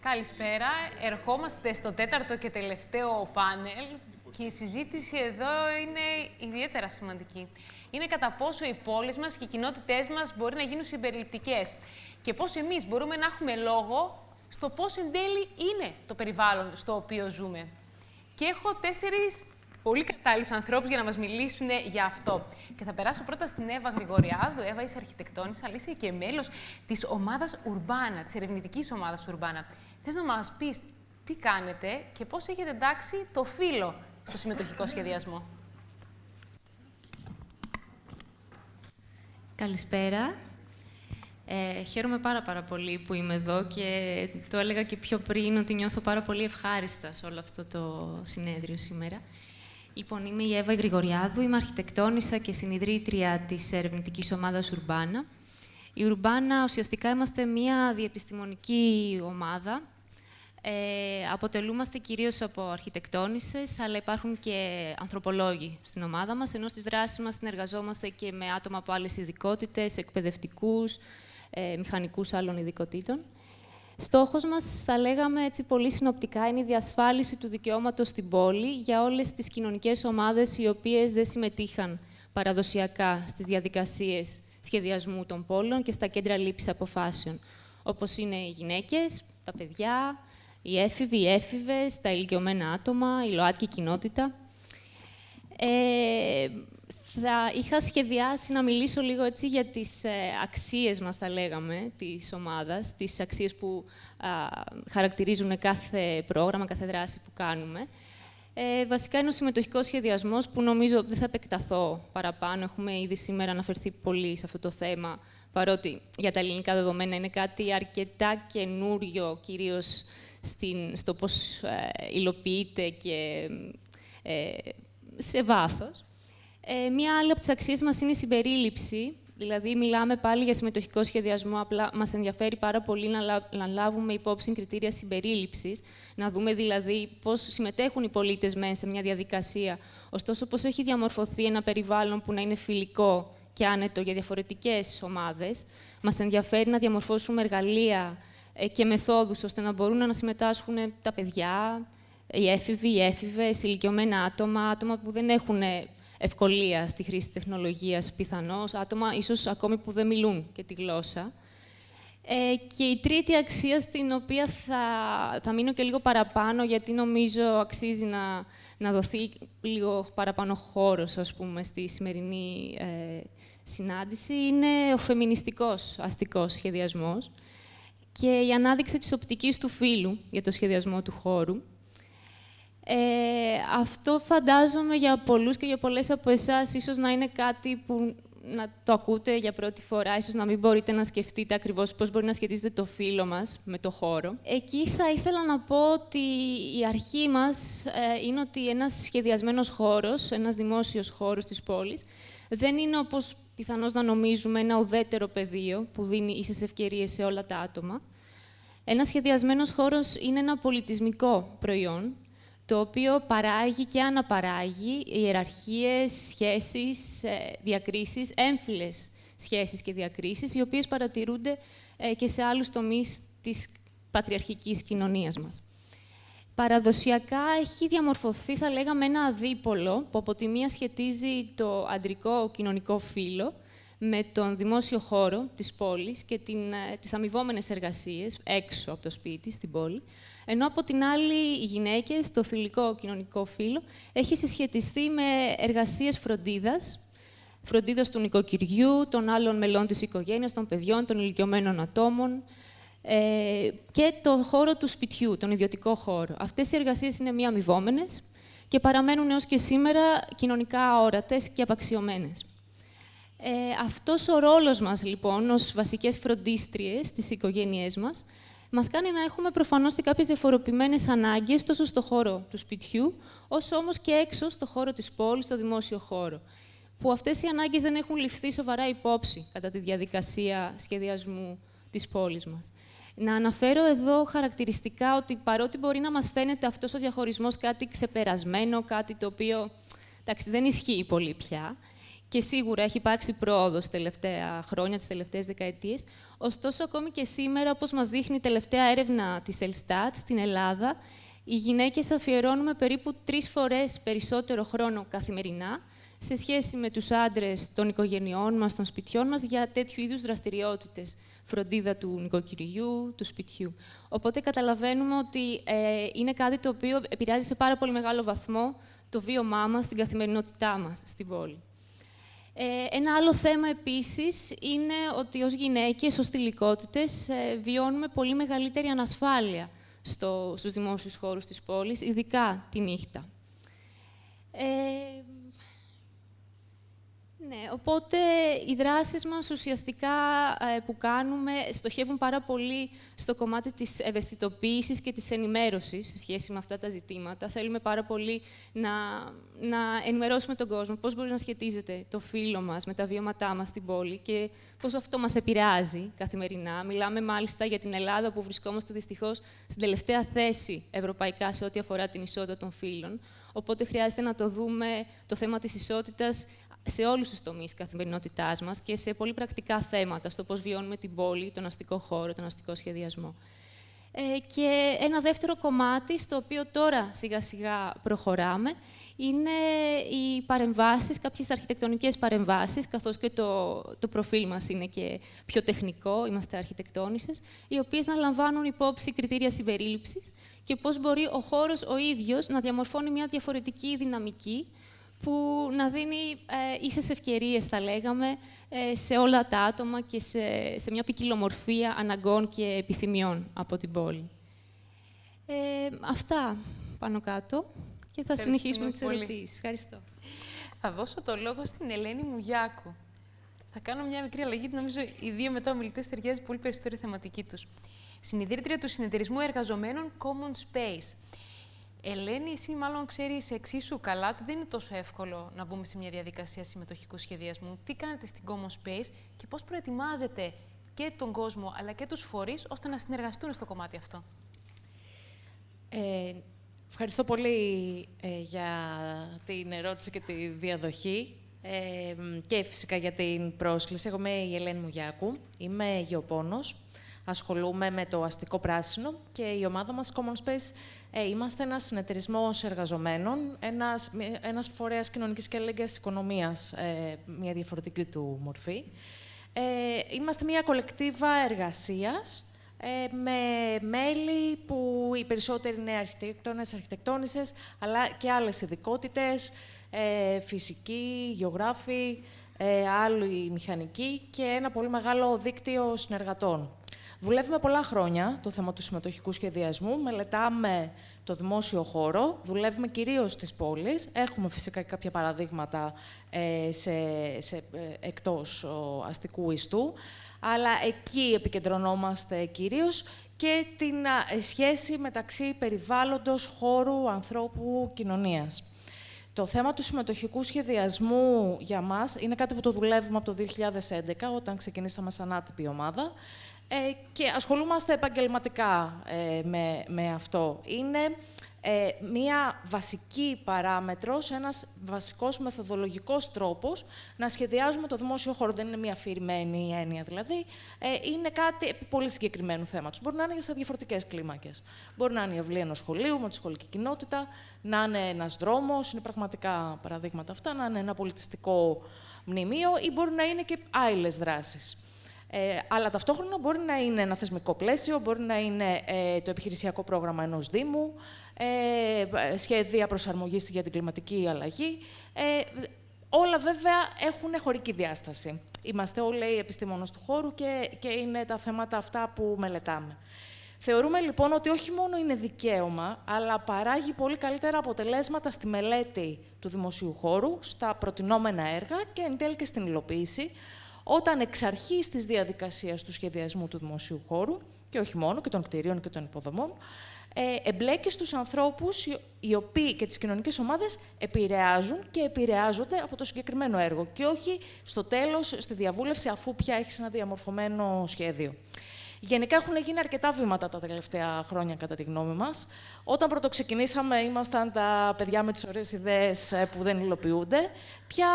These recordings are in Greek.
Καλησπέρα. Ερχόμαστε στο τέταρτο και τελευταίο πάνελ και η συζήτηση εδώ είναι ιδιαίτερα σημαντική. Είναι κατά πόσο οι πόλεις μας και οι κοινότητές μας μπορεί να γίνουν συμπεριληπτικές και πώς εμείς μπορούμε να έχουμε λόγο στο πώς εν τέλει είναι το περιβάλλον στο οποίο ζούμε. Και έχω τέσσερις πολύ κατάλληλους ανθρώπους για να μας μιλήσουν για αυτό. Και θα περάσω πρώτα στην Εύα Γρηγοριάδου. Εύα, είσαι αρχιτεκτόνισσα, αλλά είσαι και μέλος της ομάδας Ουρμπάνα, της ερευνητικής ομάδας Ουρμπάνα. Θες να μας πεις τι κάνετε και πώς έχετε εντάξει το φύλλο στο συμμετοχικό σχεδιασμό; Καλησπέρα. Ε, χαίρομαι πάρα πάρα πολύ που είμαι εδώ και το έλεγα και πιο πριν ότι νιώθω πάρα πολύ ευχάριστα σε όλο αυτό το συνέδριο σήμερα. Λοιπόν, είμαι η Εύα Γρηγοριάδου, είμαι αρχιτεκτόνισσα και συνειδρήτρια της ερευνητικής ομάδας Ουρμπάνα. Η Ουρμπάνα ουσιαστικά είμαστε μια διεπιστημονική ομάδα. Ε, αποτελούμαστε κυρίως από αρχιτεκτόνισσες, αλλά υπάρχουν και ανθρωπολόγοι στην ομάδα μας, ενώ στις δράσεις μας συνεργαζόμαστε και με άτομα από άλλες ειδικότητες, εκπαιδευτικούς, ε, μηχανικούς άλλων ειδικοτήτων. Στόχος μας, θα λέγαμε έτσι πολύ συνοπτικά, είναι η διασφάλιση του δικαιώματος στην πόλη για όλες τις κοινωνικές ομάδες οι οποίες δεν συμμετείχαν παραδοσιακά στις διαδικασίες σχεδιασμού των πόλεων και στα κέντρα λήψης αποφάσεων, όπως είναι οι γυναίκες, τα παιδιά, οι έφηβοι, οι έφηβες, τα ηλικιωμένα άτομα, η ΛΟΑΤΚΙ κοινότητα. Ε, θα είχα σχεδιάσει να μιλήσω λίγο έτσι για τις ε, αξίες μας, θα λέγαμε, της ομάδας, τις αξίες που χαρακτηρίζουν κάθε πρόγραμμα, κάθε δράση που κάνουμε. Ε, βασικά είναι ο συμμετοχικός σχεδιασμός που νομίζω δεν θα επεκταθώ παραπάνω. Έχουμε ήδη σήμερα αναφερθεί πολύ σε αυτό το θέμα, παρότι για τα ελληνικά δεδομένα είναι κάτι αρκετά καινούριο, κυρίως στην, στο πώς ε, υλοποιείται και ε, σε βάθος. Ε, μία άλλη από τις αξίες μας είναι η συμπερίληψη. Δηλαδή, μιλάμε πάλι για συμμετοχικό σχεδιασμό. Απλά μας ενδιαφέρει πάρα πολύ να, να λάβουμε υπόψη κριτήρια συμπερίληψης, να δούμε δηλαδή πώς συμμετέχουν οι πολίτες μέσα σε μια διαδικασία. Ωστόσο, πώς έχει διαμορφωθεί ένα περιβάλλον που να είναι φιλικό και άνετο για διαφορετικές ομάδες. Μας ενδιαφέρει να διαμορφώσουμε εργαλεία ε, και μεθόδους ώστε να μπορούν να συμμετάσχουν τα παιδιά, οι έφηβοι, οι έφηβες, ηλικιωμένα άτομα, άτομα που δεν έχουν ευκολία στη χρήση τεχνολογίας πιθανώς, άτομα ίσως ακόμη που δεν μιλούν και τη γλώσσα. Ε, και η τρίτη αξία στην οποία θα, θα μείνω και λίγο παραπάνω, γιατί νομίζω αξίζει να, να δοθεί λίγο παραπάνω χώρος, ας πούμε, στη σημερινή ε, συνάντηση, είναι ο φεμινιστικός αστικός σχεδιασμός και η ανάδειξη της οπτικής του φύλου για το σχεδιασμό του χώρου. Ε, αυτό φαντάζομαι για πολλούς και για πολλές από εσάς ίσως να είναι κάτι που να το ακούτε για πρώτη φορά, ίσως να μην μπορείτε να σκεφτείτε ακριβώς πώς μπορεί να σχετίζεται το φύλλο μας με το χώρο. Εκεί θα ήθελα να πω ότι η αρχή μας ε, είναι ότι ένας σχεδιασμένος χώρος, ένας δημόσιος χώρος της πόλης, δεν είναι όπως πιθανώς να νομίζουμε ένα ουδέτερο πεδίο που δίνει ίσες ευκαιρίες σε όλα τα άτομα. Ένας σχεδιασμένος χώρος είναι ένα πολιτισμικό προϊόν, το οποίο παράγει και αναπαράγει ιεραρχίες, σχέσεις, ε, διακρίσεις, έμφυλες σχέσεις και διακρίσεις, οι οποίες παρατηρούνται ε, και σε άλλους τομείς της πατριαρχικής κοινωνίας μας. Παραδοσιακά έχει διαμορφωθεί, θα λέγαμε, ένα αδίπολο, που από τη μία σχετίζει το αντρικό κοινωνικό φύλλο με τον δημόσιο χώρο της πόλης και την, ε, τις αμοιβόμενες εργασίες έξω από το σπίτι, στην πόλη, ενώ από την άλλη οι γυναίκες, το θηλυκό κοινωνικό φύλλο, έχει συσχετιστεί με εργασίες φροντίδας, φροντίδας του νοικοκυριού, των άλλων μελών της οικογένειας, των παιδιών, των ηλικιωμένων ατόμων ε, και το χώρο του σπιτιού, τον ιδιωτικό χώρο. Αυτές οι εργασίες είναι μη αμοιβόμενες και παραμένουν έως και σήμερα κοινωνικά όρατες και απαξιωμένες. Ε, αυτός ο ρόλος μας, λοιπόν, ως βασικές φροντίστριες στις οικογένειές μας, Μας κάνει να έχουμε προφανώς και κάποιες διαφοροποιημένες ανάγκες τόσο στο χώρο του σπιτιού, όσο όμως και έξω στο χώρο της πόλης, στο δημόσιο χώρο. Που αυτές οι ανάγκες δεν έχουν ληφθεί σοβαρά υπόψη κατά τη διαδικασία σχεδιασμού της πόλης μας. Να αναφέρω εδώ χαρακτηριστικά ότι παρότι μπορεί να μας φαίνεται αυτός ο διαχωρισμός κάτι ξεπερασμένο, κάτι το οποίο εντάξει, δεν ισχύει πολύ πια, και σίγουρα έχει υπάρξει πρόοδος τελευταία χρόνια, τις τελευταίες δεκαετίες. Ωστόσο, ακόμη και σήμερα, όπως μας δείχνει η τελευταία έρευνα της Ελστάτ στην Ελλάδα, οι γυναίκες αφιερώνουμε περίπου τρεις φορές περισσότερο χρόνο καθημερινά σε σχέση με τους άντρες των οικογενειών μας, των σπιτιών μας, για τέτοιου είδους δραστηριότητες. Φροντίδα του νοικοκυριού, του σπιτιού. Οπότε καταλαβαίνουμε ότι ε, είναι κάτι το οποίο επηρεάζει σε πάρα πολύ μεγάλο βαθμό το βίωμά μας, την καθημερινότητά μας στην πόλη. Ε, ένα άλλο θέμα επίσης είναι ότι ως γυναίκες, ως τηλικότητες, ε, βιώνουμε πολύ μεγαλύτερη ανασφάλεια στο, στους δημόσιους χώρους της πόλης, ειδικά τη νύχτα. Ε, ναι, οπότε οι δράσεις μας ουσιαστικά ε, που κάνουμε στοχεύουν πάρα πολύ στο κομμάτι της ευαισθητοποίησης και της ενημέρωσης σε σχέση με αυτά τα ζητήματα. Θέλουμε πάρα πολύ να, να ενημερώσουμε τον κόσμο πώς μπορεί να σχετίζεται το φύλλο μας με τα βιώματά μας στην πόλη και πώς αυτό μας επηρεάζει καθημερινά. Μιλάμε μάλιστα για την Ελλάδα που βρισκόμαστε δυστυχώς στην τελευταία θέση ευρωπαϊκά σε ό,τι αφορά την ισότητα των φύλων. Οπότε χρειάζεται να το δούμε το θέμα της ισότητας σε όλους τους τομείς καθημερινότητάς μας και σε πολύ πρακτικά θέματα, στο πώς βιώνουμε την πόλη, τον αστικό χώρο, τον αστικό σχεδιασμό. Ε, και ένα δεύτερο κομμάτι, στο οποίο τώρα σιγά-σιγά προχωράμε, είναι οι παρεμβάσεις, κάποιες αρχιτεκτονικές παρεμβάσεις, καθώς και το, το προφίλ μας είναι και πιο τεχνικό, είμαστε αρχιτεκτόνισσες, οι οποίες να λαμβάνουν υπόψη κριτήρια συμπερίληψης και πώς μπορεί ο χώρος ο ίδιος να διαμορφώνει μια διαφορετική δυναμική, που να δίνει ε, ίσες ευκαιρίες, θα λέγαμε, ε, σε όλα τα άτομα και σε, σε μια ποικιλομορφία αναγκών και επιθυμιών από την πόλη. Ε, αυτά πάνω κάτω και θα συνεχίσουμε τις ερωτήσεις. Ευχαριστώ. Θα δώσω το λόγο στην Ελένη Μουγιάκου. Θα κάνω μια μικρή αλλαγή, νομίζω οι δύο μετά ομιλητές ταιριάζει πολύ περισσότερο η θεματική τους. Συνειδήτρια του Συνεταιρισμού Εργαζομένων Common Space. Ελένη, εσύ μάλλον ξέρεις εξίσου καλά ότι δεν είναι τόσο εύκολο να μπούμε σε μια διαδικασία συμμετοχικού σχεδιασμού. Τι κάνετε στην Common Space και πώς προετοιμάζετε και τον κόσμο αλλά και τους φορείς ώστε να συνεργαστούν στο κομμάτι αυτό; Ε, ευχαριστώ πολύ ε, για την ερώτηση και τη διαδοχή ε, και φυσικά για την πρόσκληση. Εγώ είμαι η Ελένη Μουγιάκου, είμαι γεωπόνος, ασχολούμαι με το αστικό πράσινο και η ομάδα μας Common Space ε, είμαστε ένας συνεταιρισμός εργαζομένων, ένας, ένας φορέας κοινωνικής και αλληλεγγύας οικονομίας, ε, μια διαφορετική του μορφή. Ε, είμαστε μια κολεκτίβα εργασίας ε, με μέλη που οι περισσότεροι είναι αρχιτέκτονες, αρχιτεκτόνισσες, αλλά και άλλες ειδικότητες, ε, φυσικοί, γεωγράφοι, ε, άλλοι μηχανικοί και ένα πολύ μεγάλο δίκτυο συνεργατών. Δουλεύουμε πολλά χρόνια το θέμα του συμμετοχικού σχεδιασμού. Μελετάμε το δημόσιο χώρο. Δουλεύουμε κυρίως στις πόλεις. Έχουμε φυσικά και κάποια παραδείγματα ε, σε, σε, ε, εκτός αστικού ιστού. Αλλά εκεί επικεντρωνόμαστε κυρίως και την σχέση μεταξύ περιβάλλοντος, χώρου, ανθρώπου, κοινωνίας. Το θέμα του συμμετοχικού σχεδιασμού για μας είναι κάτι που το δουλεύουμε από το 2011, όταν ξεκινήσαμε σαν άτυπη ομάδα. Ε, και ασχολούμαστε επαγγελματικά ε, με, με αυτό. Είναι ε, μία βασική παράμετρος, ένας βασικός μεθοδολογικός τρόπος να σχεδιάζουμε το δημόσιο χώρο. Δεν είναι μία αφηρημένη έννοια, δηλαδή. Ε, είναι κάτι πολύ συγκεκριμένου θέματος. Μπορεί να είναι σε διαφορετικές κλίμακες. Μπορεί να είναι η αυλή ενός σχολείου, με τη σχολική κοινότητα, να είναι ένας δρόμος, είναι πραγματικά παραδείγματα αυτά, να είναι ένα πολιτιστικό μνημείο ή μπορεί να είναι και άλλες δράσεις. Ε, αλλά ταυτόχρονα μπορεί να είναι ένα θεσμικό πλαίσιο, μπορεί να είναι ε, το επιχειρησιακό πρόγραμμα ενός Δήμου, ε, σχέδια προσαρμογής για την κλιματική αλλαγή. Ε, όλα βέβαια έχουν χωρική διάσταση. Είμαστε όλοι επιστήμονες του χώρου και, και είναι τα θέματα αυτά που μελετάμε. Θεωρούμε λοιπόν ότι όχι μόνο είναι δικαίωμα, αλλά παράγει πολύ καλύτερα αποτελέσματα στη μελέτη του δημοσίου χώρου, στα προτινόμενα έργα και εν τέλει και στην υλοποίηση, όταν εξ αρχής της διαδικασίας του σχεδιασμού του δημοσίου χώρου, και όχι μόνο, και των κτηρίων και των υποδομών, ε, εμπλέκει στους ανθρώπους οι οποίοι και τις κοινωνικές ομάδες επηρεάζουν και επηρεάζονται από το συγκεκριμένο έργο και όχι στο τέλος, στη διαβούλευση, αφού πια έχεις ένα διαμορφωμένο σχέδιο. Γενικά έχουν γίνει αρκετά βήματα τα τελευταία χρόνια, κατά τη γνώμη μας. Όταν πρωτοξεκινήσαμε, ήμασταν τα παιδιά με τις ωραίες ιδέες ε, που δεν υλοποιούνται. Πια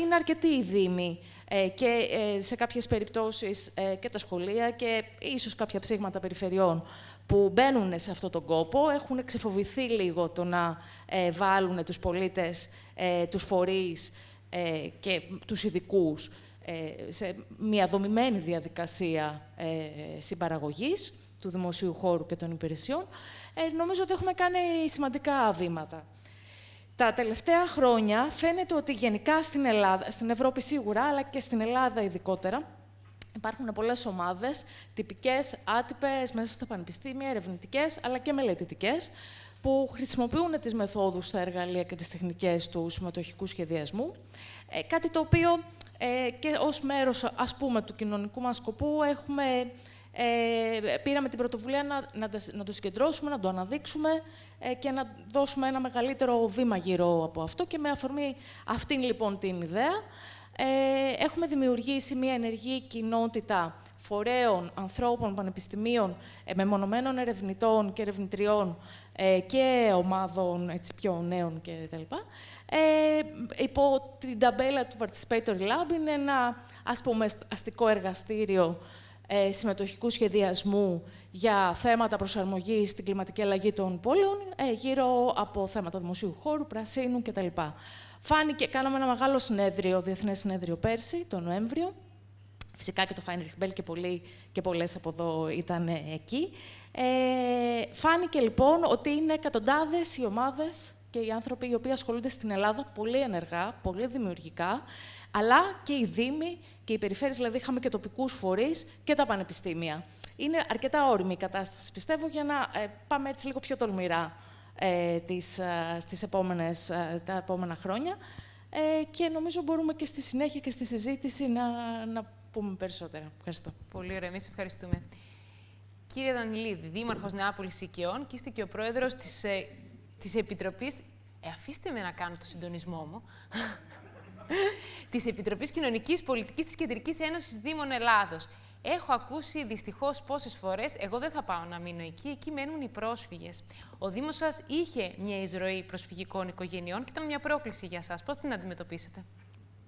είναι αρκετοί οι δήμοι ε, και ε, σε κάποιες περιπτώσεις και τα σχολεία και ίσως κάποια ψήγματα περιφερειών που μπαίνουν σε αυτόν τον κόπο, έχουν ξεφοβηθεί λίγο το να βάλουν τους πολίτες, τους φορείς και τους ειδικούς ε, σε μια δομημένη διαδικασία ε, συμπαραγωγής του δημοσίου χώρου και των υπηρεσιών, ε, νομίζω ότι έχουμε κάνει σημαντικά βήματα. Τα τελευταία χρόνια φαίνεται ότι γενικά στην Ελλάδα, στην Ευρώπη σίγουρα, αλλά και στην Ελλάδα ειδικότερα, υπάρχουν πολλές ομάδες, τυπικές, άτυπες, μέσα στα πανεπιστήμια, ερευνητικές, αλλά και μελετητικές, που χρησιμοποιούν τις μεθόδους, τα εργαλεία και τις τεχνικές τους συμμετοχικού σχεδιασμού, κάτι το οποίο ε, και ως μέρος, ας πούμε, του κοινωνικού μας σκοπού έχουμε, ε, πήραμε την πρωτοβουλία να, να, να το συγκεντρώσουμε, να το αναδείξουμε ε, και να δώσουμε ένα μεγαλύτερο βήμα γύρω από αυτό. Και με αφορμή αυτήν λοιπόν την ιδέα, ε, έχουμε δημιουργήσει μια ενεργή κοινότητα φορέων, ανθρώπων, πανεπιστημίων, ε, μεμονωμένων ερευνητών και ερευνητριών ε, και ομάδων έτσι, πιο νέων κτλ. Ε, υπό την ταμπέλα του Participatory Lab είναι ένα ας πούμε, αστικό εργαστήριο ε, συμμετοχικού σχεδιασμού για θέματα προσαρμογής στην κλιματική αλλαγή των πόλεων, ε, γύρω από θέματα δημοσίου χώρου, πρασίνου κτλ. Φάνηκε, κάναμε ένα μεγάλο συνέδριο, διεθνές συνέδριο πέρσι, τον Νοέμβριο. Φυσικά και το Χάινριχ Μπέλ και, πολλοί, και πολλές από εδώ ήταν εκεί. Ε, φάνηκε λοιπόν ότι είναι εκατοντάδες οι ομάδες και οι άνθρωποι οι οποίοι ασχολούνται στην Ελλάδα πολύ ενεργά, πολύ δημιουργικά, αλλά και οι Δήμοι και οι περιφέρειες, δηλαδή είχαμε και τοπικούς φορείς και τα πανεπιστήμια. Είναι αρκετά όρημη η κατάσταση, πιστεύω, για να ε, πάμε έτσι λίγο πιο τολμηρά ε, τις, ε, στις επόμενες, ε, τα επόμενα χρόνια. Ε, και νομίζω μπορούμε και στη συνέχεια και στη συζήτηση να, να πούμε περισσότερα. Ευχαριστώ. Πολύ ωραία. Εμείς ευχαριστούμε. Κύριε Δανιλίδη, Δήμαρχος Νεάπολης Οικειών και είστε και ο πρόεδρος της της Επιτροπής... Ε, αφήστε με να κάνω το συντονισμό μου. Της Επιτροπής Κοινωνικής Πολιτικής της Κεντρικής Ένωσης Δήμων Ελλάδος. Έχω ακούσει δυστυχώς πόσες φορές, εγώ δεν θα πάω να μείνω εκεί, εκεί μένουν οι πρόσφυγες. Ο Δήμος σας είχε μια εισρωή προσφυγικών οικογενειών και ήταν μια πρόκληση για εσά. Πώς την αντιμετωπίσετε,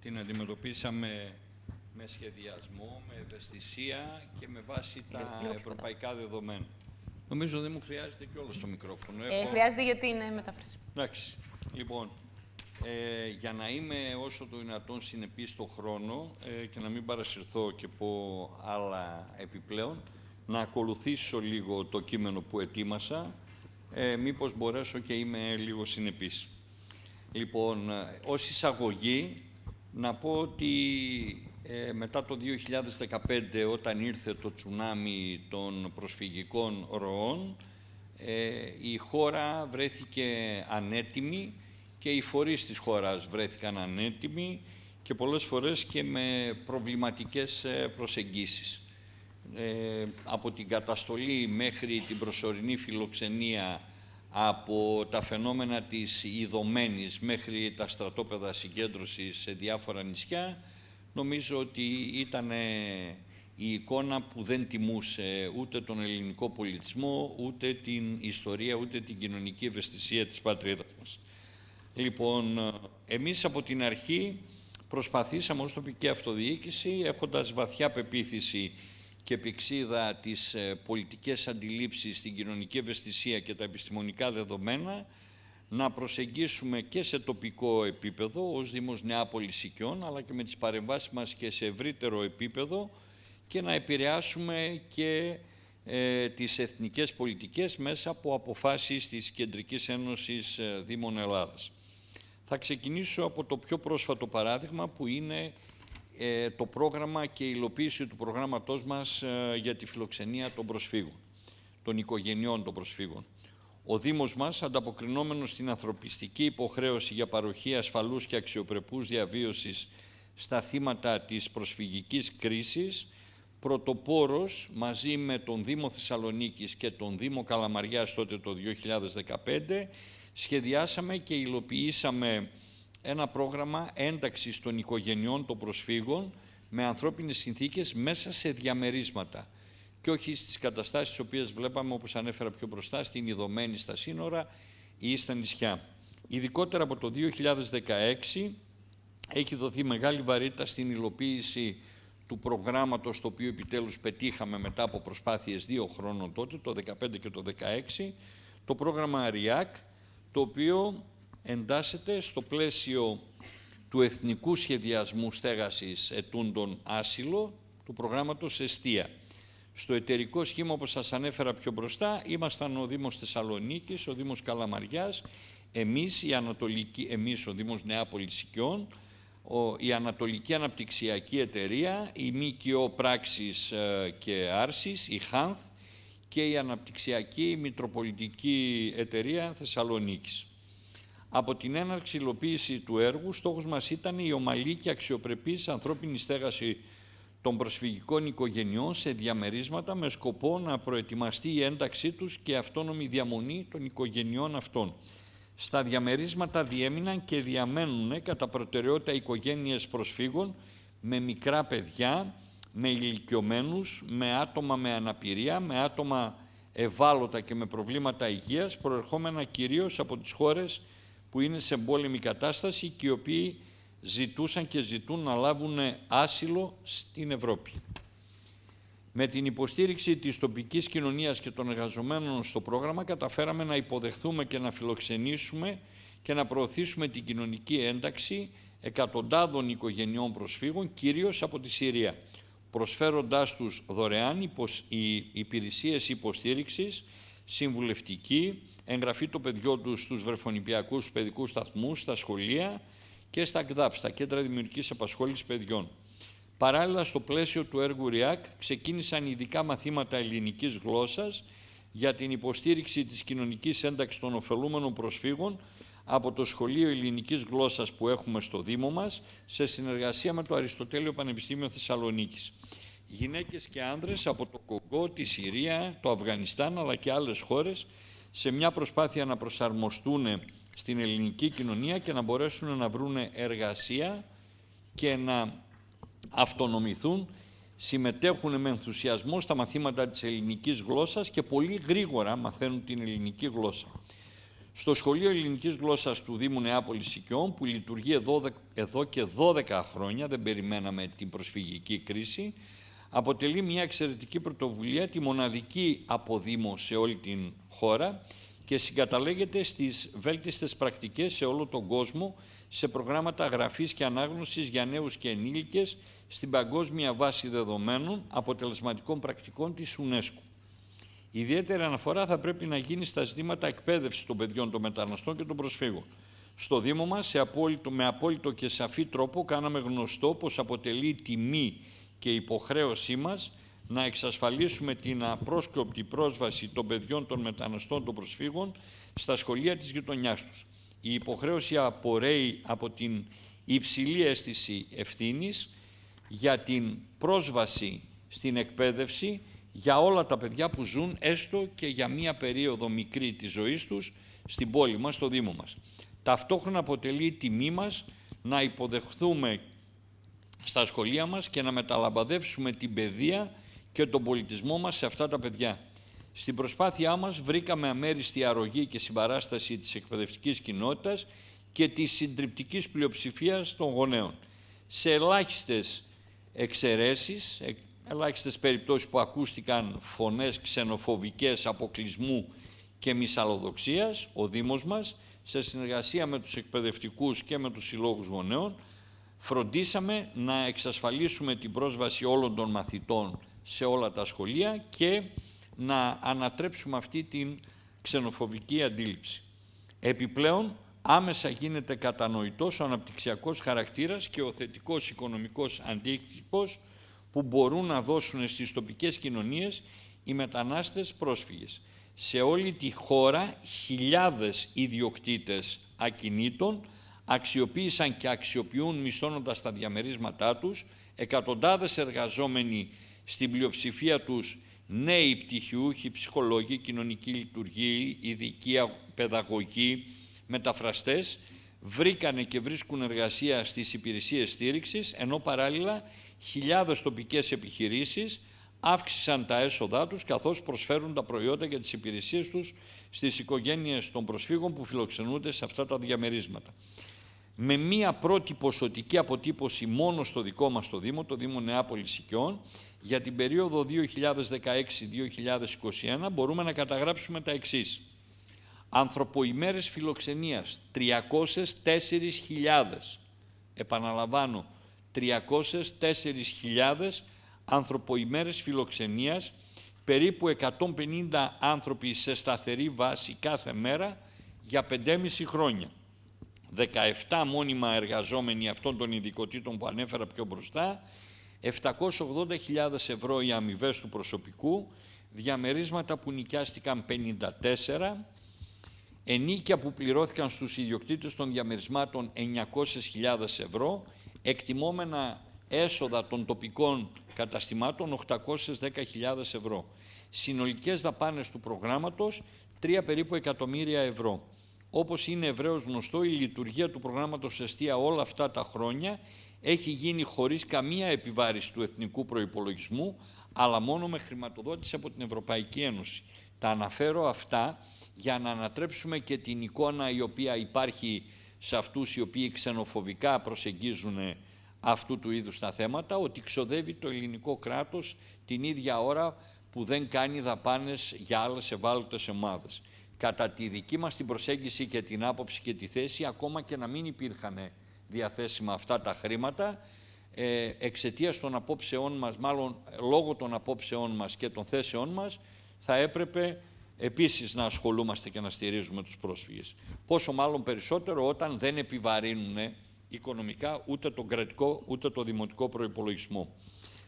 Την αντιμετωπίσαμε με σχεδιασμό, με ευαισθησία και με βάση τα ευρωπαϊκά δεδομένα. Νομίζω δεν μου χρειάζεται κιόλας το μικρόφωνο. Ε, χρειάζεται για την ε, μετάφραση. Εντάξει. Λοιπόν, ε, για να είμαι όσο το δυνατόν συνεπής στο χρόνο ε, και να μην παρασυρθώ και πω άλλα επιπλέον, να ακολουθήσω λίγο το κείμενο που ετοίμασα, ε, μήπως μπορέσω και είμαι λίγο συνεπής. Λοιπόν, ε, ως εισαγωγή, να πω ότι ε, μετά το 2015 όταν ήρθε το τσουνάμι των προσφυγικών ροών ε, η χώρα βρέθηκε ανέτοιμη και οι φορείς της χώρας βρέθηκαν ανέτοιμοι και πολλές φορές και με προβληματικές ε, προσεγγίσεις. Ε, από την καταστολή μέχρι την προσωρινή φιλοξενία από τα φαινόμενα της ειδωμένης μέχρι τα στρατόπεδα συγκέντρωσης σε διάφορα νησιά νομίζω ότι ήταν η εικόνα που δεν τιμούσε ούτε τον ελληνικό πολιτισμό, ούτε την ιστορία, ούτε την κοινωνική ευαισθησία της πατρίδας μας. Λοιπόν, εμείς από την αρχή προσπαθήσαμε ως τοπική αυτοδιοίκηση, έχοντας βαθιά πεποίθηση και πηξίδα τις ε, πολιτικές αντιλήψεις, στην κοινωνική ευαισθησία και τα επιστημονικά δεδομένα, να προσεγγίσουμε και σε τοπικό επίπεδο ως Δήμος Νεάπολης Οικειών, αλλά και με τις παρεμβάσεις μας και σε ευρύτερο επίπεδο και να επηρεάσουμε και ε, τις εθνικές πολιτικές μέσα από αποφάσεις της Κεντρικής Ένωσης ε, Δήμων Ελλάδας. Θα ξεκινήσω από το πιο πρόσφατο παράδειγμα που είναι ε, το πρόγραμμα και η υλοποίηση του προγράμματός μας ε, για τη φιλοξενία των προσφύγων, των οικογενειών των προσφύγων. Ο Δήμος μας, ανταποκρινόμενος στην ανθρωπιστική υποχρέωση για παροχή ασφαλούς και αξιοπρεπούς διαβίωσης στα θύματα της προσφυγικής κρίσης, πρωτοπόρος μαζί με τον Δήμο Θεσσαλονίκης και τον Δήμο Καλαμαριάς τότε το 2015, σχεδιάσαμε και υλοποιήσαμε ένα πρόγραμμα ένταξης των οικογενειών των προσφύγων με ανθρώπινες συνθήκες μέσα σε διαμερίσματα και όχι στις καταστάσεις τις οποίες βλέπαμε, όπως ανέφερα πιο μπροστά, στην ειδωμένη στα σύνορα ή στα νησιά. Ειδικότερα από το 2016 έχει δοθεί μεγάλη βαρύτητα στην υλοποίηση του προγράμματος το οποίο επιτέλους πετύχαμε μετά από προσπάθειες δύο χρόνων τότε, το 2015 και το 2016, το πρόγραμμα ΑΡΙΑΚ, το οποίο εντάσσεται στο πλαίσιο του Εθνικού Σχεδιασμού Στέγασης Ετούντων Άσυλο, του προγράμματος Εστία. Στο εταιρικό σχήμα, όπως σας ανέφερα πιο μπροστά, ήμασταν ο Δήμος Θεσσαλονίκης, ο Δήμος Καλαμαριάς, εμείς, η Ανατολική, εμείς ο Δήμος Νεάπολης Σικιών, η Ανατολική Αναπτυξιακή Εταιρεία, η ΜΚΟ Πράξης ε, και Άρσης, η ΧΑΝΘ και η Αναπτυξιακή Μητροπολιτική Εταιρεία Θεσσαλονίκης. Από την έναρξη υλοποίηση του έργου, στόχος μας ήταν η ομαλή και αξιοπρεπής ανθρώπινη στέγαση των προσφυγικών οικογενειών σε διαμερίσματα με σκοπό να προετοιμαστεί η ένταξή τους και αυτόνομη διαμονή των οικογενειών αυτών. Στα διαμερίσματα διέμειναν και διαμένουν κατά προτεραιότητα οικογένειες προσφύγων με μικρά παιδιά, με ηλικιωμένους, με άτομα με αναπηρία, με άτομα ευάλωτα και με προβλήματα υγείας, προερχόμενα κυρίως από τις χώρες που είναι σε πόλεμη κατάσταση και οι οποίοι ζητούσαν και ζητούν να λάβουν άσυλο στην Ευρώπη. Με την υποστήριξη της τοπικής κοινωνίας και των εργαζομένων στο πρόγραμμα καταφέραμε να υποδεχθούμε και να φιλοξενήσουμε και να προωθήσουμε την κοινωνική ένταξη εκατοντάδων οικογενειών προσφύγων, κυρίως από τη Συρία, προσφέροντάς τους δωρεάν οι υπηρεσίες υποστήριξης, συμβουλευτική, εγγραφή των παιδιών τους στους βρεφονιπιακούς παιδικούς σταθμούς, στα σχολεία και στα ΚΔΑΠ, στα Κέντρα Δημιουργικής Απασχόλησης Παιδιών. Παράλληλα, στο πλαίσιο του έργου ΡΙΑΚ ξεκίνησαν ειδικά μαθήματα ελληνικής γλώσσας για την υποστήριξη της κοινωνικής ένταξης των ωφελούμενων προσφύγων από το Σχολείο Ελληνικής Γλώσσας που έχουμε στο Δήμο μας, σε συνεργασία με το Αριστοτέλειο Πανεπιστήμιο Θεσσαλονίκης. Γυναίκες και άνδρες από το Κογκό, τη Συρία, το Αφγανιστάν αλλά και άλλες χώρες σε μια προσπάθεια να προσαρμοστούν στην ελληνική κοινωνία και να μπορέσουν να βρουν εργασία και να αυτονομηθούν, συμμετέχουν με ενθουσιασμό στα μαθήματα της ελληνικής γλώσσας και πολύ γρήγορα μαθαίνουν την ελληνική γλώσσα. Στο Σχολείο Ελληνικής Γλώσσας του Δήμου Νεάπολης Σικιών, που λειτουργεί εδώ, εδώ και 12 χρόνια, δεν περιμέναμε την προσφυγική κρίση, αποτελεί μια εξαιρετική πρωτοβουλία, τη μοναδική αποδήμο σε όλη την χώρα και συγκαταλέγεται στις βέλτιστες πρακτικές σε όλο τον κόσμο σε προγράμματα γραφής και ανάγνωσης για νέους και ενήλικες στην Παγκόσμια Βάση Δεδομένων Αποτελεσματικών Πρακτικών της UNESCO. Ιδιαίτερη αναφορά θα πρέπει να γίνει στα ζητήματα εκπαίδευσης των παιδιών των μεταναστών και των προσφύγων. Στο Δήμο μας, σε απόλυτο, με απόλυτο και σαφή τρόπο, κάναμε γνωστό πως αποτελεί τιμή και υποχρέωσή μας να εξασφαλίσουμε την απρόσκοπτη πρόσβαση των παιδιών των μεταναστών των προσφύγων στα σχολεία της γειτονιάς τους. Η υποχρέωση απορρέει από την υψηλή αίσθηση ευθύνης για την πρόσβαση στην εκπαίδευση για όλα τα παιδιά που ζουν έστω και για μία περίοδο μικρή της ζωής τους στην πόλη μας, στο Δήμο μας. Ταυτόχρονα αποτελεί τιμή μας να υποδεχθούμε στα σχολεία μας και να μεταλαμπαδεύσουμε την παιδεία και τον πολιτισμό μας σε αυτά τα παιδιά. Στην προσπάθειά μας βρήκαμε αμέριστη αρρωγή και συμπαράσταση της εκπαιδευτικής κοινότητας και της συντριπτικής πλειοψηφίας των γονέων. Σε ελάχιστες εξαιρέσεις, ε, ελάχιστες περιπτώσεις που ακούστηκαν φωνές ξενοφοβικές αποκλεισμού και μυσαλλοδοξίας, ο Δήμος μας, σε συνεργασία με τους εκπαιδευτικούς και με τους συλλόγους γονέων, φροντίσαμε να εξασφαλίσουμε την πρόσβαση όλων των μαθητών σε όλα τα σχολεία και να ανατρέψουμε αυτή την ξενοφοβική αντίληψη. Επιπλέον, άμεσα γίνεται κατανοητός ο αναπτυξιακός χαρακτήρας και ο θετικός οικονομικός αντίκτυπος που μπορούν να δώσουν στις τοπικές κοινωνίες οι μετανάστες πρόσφυγες. Σε όλη τη χώρα χιλιάδες ιδιοκτήτες ακινήτων αξιοποίησαν και αξιοποιούν μισθώνοντας τα διαμερίσματά τους, εκατοντάδες εργαζόμενοι στην πλειοψηφία τους νέοι πτυχιούχοι, ψυχολόγοι, κοινωνική λειτουργοί, ειδικοί παιδαγωγοί, μεταφραστές, βρήκανε και βρίσκουν εργασία στις υπηρεσίες στήριξης, ενώ παράλληλα χιλιάδες τοπικές επιχειρήσεις αύξησαν τα έσοδά τους καθώς προσφέρουν τα προϊόντα και τις υπηρεσίες τους στις οικογένειες των προσφύγων που φιλοξενούνται σε αυτά τα διαμερίσματα. Με μία πρώτη ποσοτική αποτύπωση μόνο στο δικό μας το Δήμο, το Δήμο Νεάπολης Οικειών, για την περίοδο 2016-2021 μπορούμε να καταγράψουμε τα εξής. Ανθρωποημέρες φιλοξενίας 304.000. Επαναλαμβάνω, 304.000 ανθρωποημέρες φιλοξενίας, περίπου 150 άνθρωποι σε σταθερή βάση κάθε μέρα για 5,5 χρόνια. 17 μόνιμα εργαζόμενοι αυτών των ειδικοτήτων που ανέφερα πιο μπροστά, 780.000 ευρώ οι αμοιβές του προσωπικού, διαμερίσματα που νοικιάστηκαν 54, ενίκια που πληρώθηκαν στους ιδιοκτήτες των διαμερισμάτων 900.000 ευρώ, εκτιμόμενα έσοδα των τοπικών καταστημάτων 810.000 ευρώ. Συνολικές δαπάνες του προγράμματος 3 περίπου εκατομμύρια ευρώ. Όπως είναι ευρέως γνωστό, η λειτουργία του προγράμματος Εστία όλα αυτά τα χρόνια έχει γίνει χωρίς καμία επιβάρηση του εθνικού προϋπολογισμού, αλλά μόνο με χρηματοδότηση από την Ευρωπαϊκή Ένωση. Τα αναφέρω αυτά για να ανατρέψουμε και την εικόνα η οποία υπάρχει σε αυτούς οι οποίοι ξενοφοβικά προσεγγίζουν αυτού του είδους τα θέματα, ότι ξοδεύει το ελληνικό κράτος την ίδια ώρα που δεν κάνει δαπάνες για άλλες ευάλωτες ομάδες. Κατά τη δική μας την προσέγγιση και την άποψη και τη θέση, ακόμα και να μην υπήρχαν διαθέσιμα αυτά τα χρήματα, ε, εξαιτίας των απόψεών μας, μάλλον λόγω των απόψεών μας και των θέσεών μας, θα έπρεπε επίσης να ασχολούμαστε και να στηρίζουμε τους πρόσφυγες. Πόσο μάλλον περισσότερο όταν δεν επιβαρύνουν οικονομικά ούτε τον κρατικό ούτε το δημοτικό προϋπολογισμό.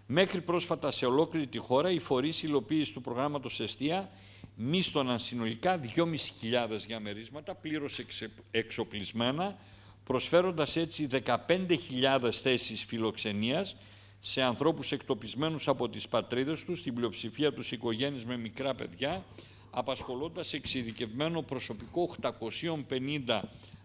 Μέχρι πρόσφατα σε ολόκληρη τη χώρα οι φορείς υλοποίησης του προγράμματος Εστία μίστοναν συνολικά 2.500 διαμερίσματα πλήρως εξοπλισμένα, προσφέροντας έτσι 15.000 θέσεις φιλοξενίας σε ανθρώπους εκτοπισμένους από τις πατρίδες τους, στην πλειοψηφία τους οικογένειες με μικρά παιδιά, απασχολώντας εξειδικευμένο προσωπικό 850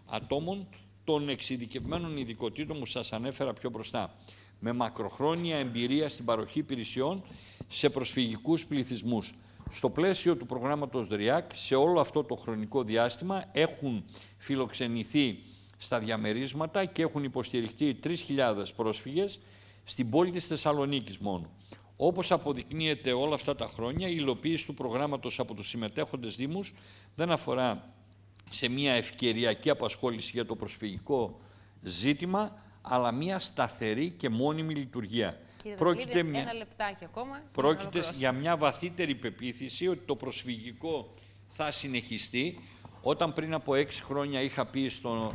ατόμων των εξειδικευμένων ειδικοτήτων που σας ανέφερα πιο μπροστά, με μακροχρόνια εμπειρία στην παροχή υπηρεσιών σε προσφυγικούς πληθυσμούς. Στο πλαίσιο του προγράμματος ΔΡΙΑΚ, σε όλο αυτό το χρονικό διάστημα έχουν φιλοξενηθεί στα διαμερίσματα και έχουν υποστηριχτεί 3.000 πρόσφυγες στην πόλη της Θεσσαλονίκης μόνο. Όπως αποδεικνύεται όλα αυτά τα χρόνια, η υλοποίηση του προγράμματος από τους συμμετέχοντες Δήμους δεν αφορά σε μια ευκαιριακή απασχόληση για το προσφυγικό ζήτημα, αλλά μια σταθερή και μόνιμη λειτουργία. Κύριε πρόκειται μια... ένα λεπτάκι ακόμα. Πρόκειται για μια βαθύτερη πεποίθηση ότι το προσφυγικό θα συνεχιστεί. Όταν πριν από έξι χρόνια είχα πει στο,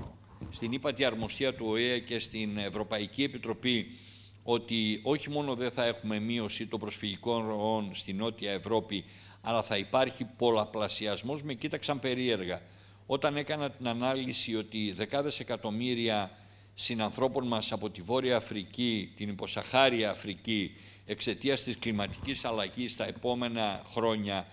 στην ύπατη αρμοστία του ΟΕΕ και στην Ευρωπαϊκή Επιτροπή ότι όχι μόνο δεν θα έχουμε μείωση των προσφυγικών ροών στη Νότια Ευρώπη, αλλά θα υπάρχει πολλαπλασιασμός, με κοίταξαν περίεργα. Όταν έκανα την ανάλυση ότι δεκάδες εκατομμύρια συνανθρώπων μας από τη Βόρεια Αφρική, την υποσαχάρια Αφρική, εξαιτίας της κλιματικής αλλαγής τα επόμενα χρόνια,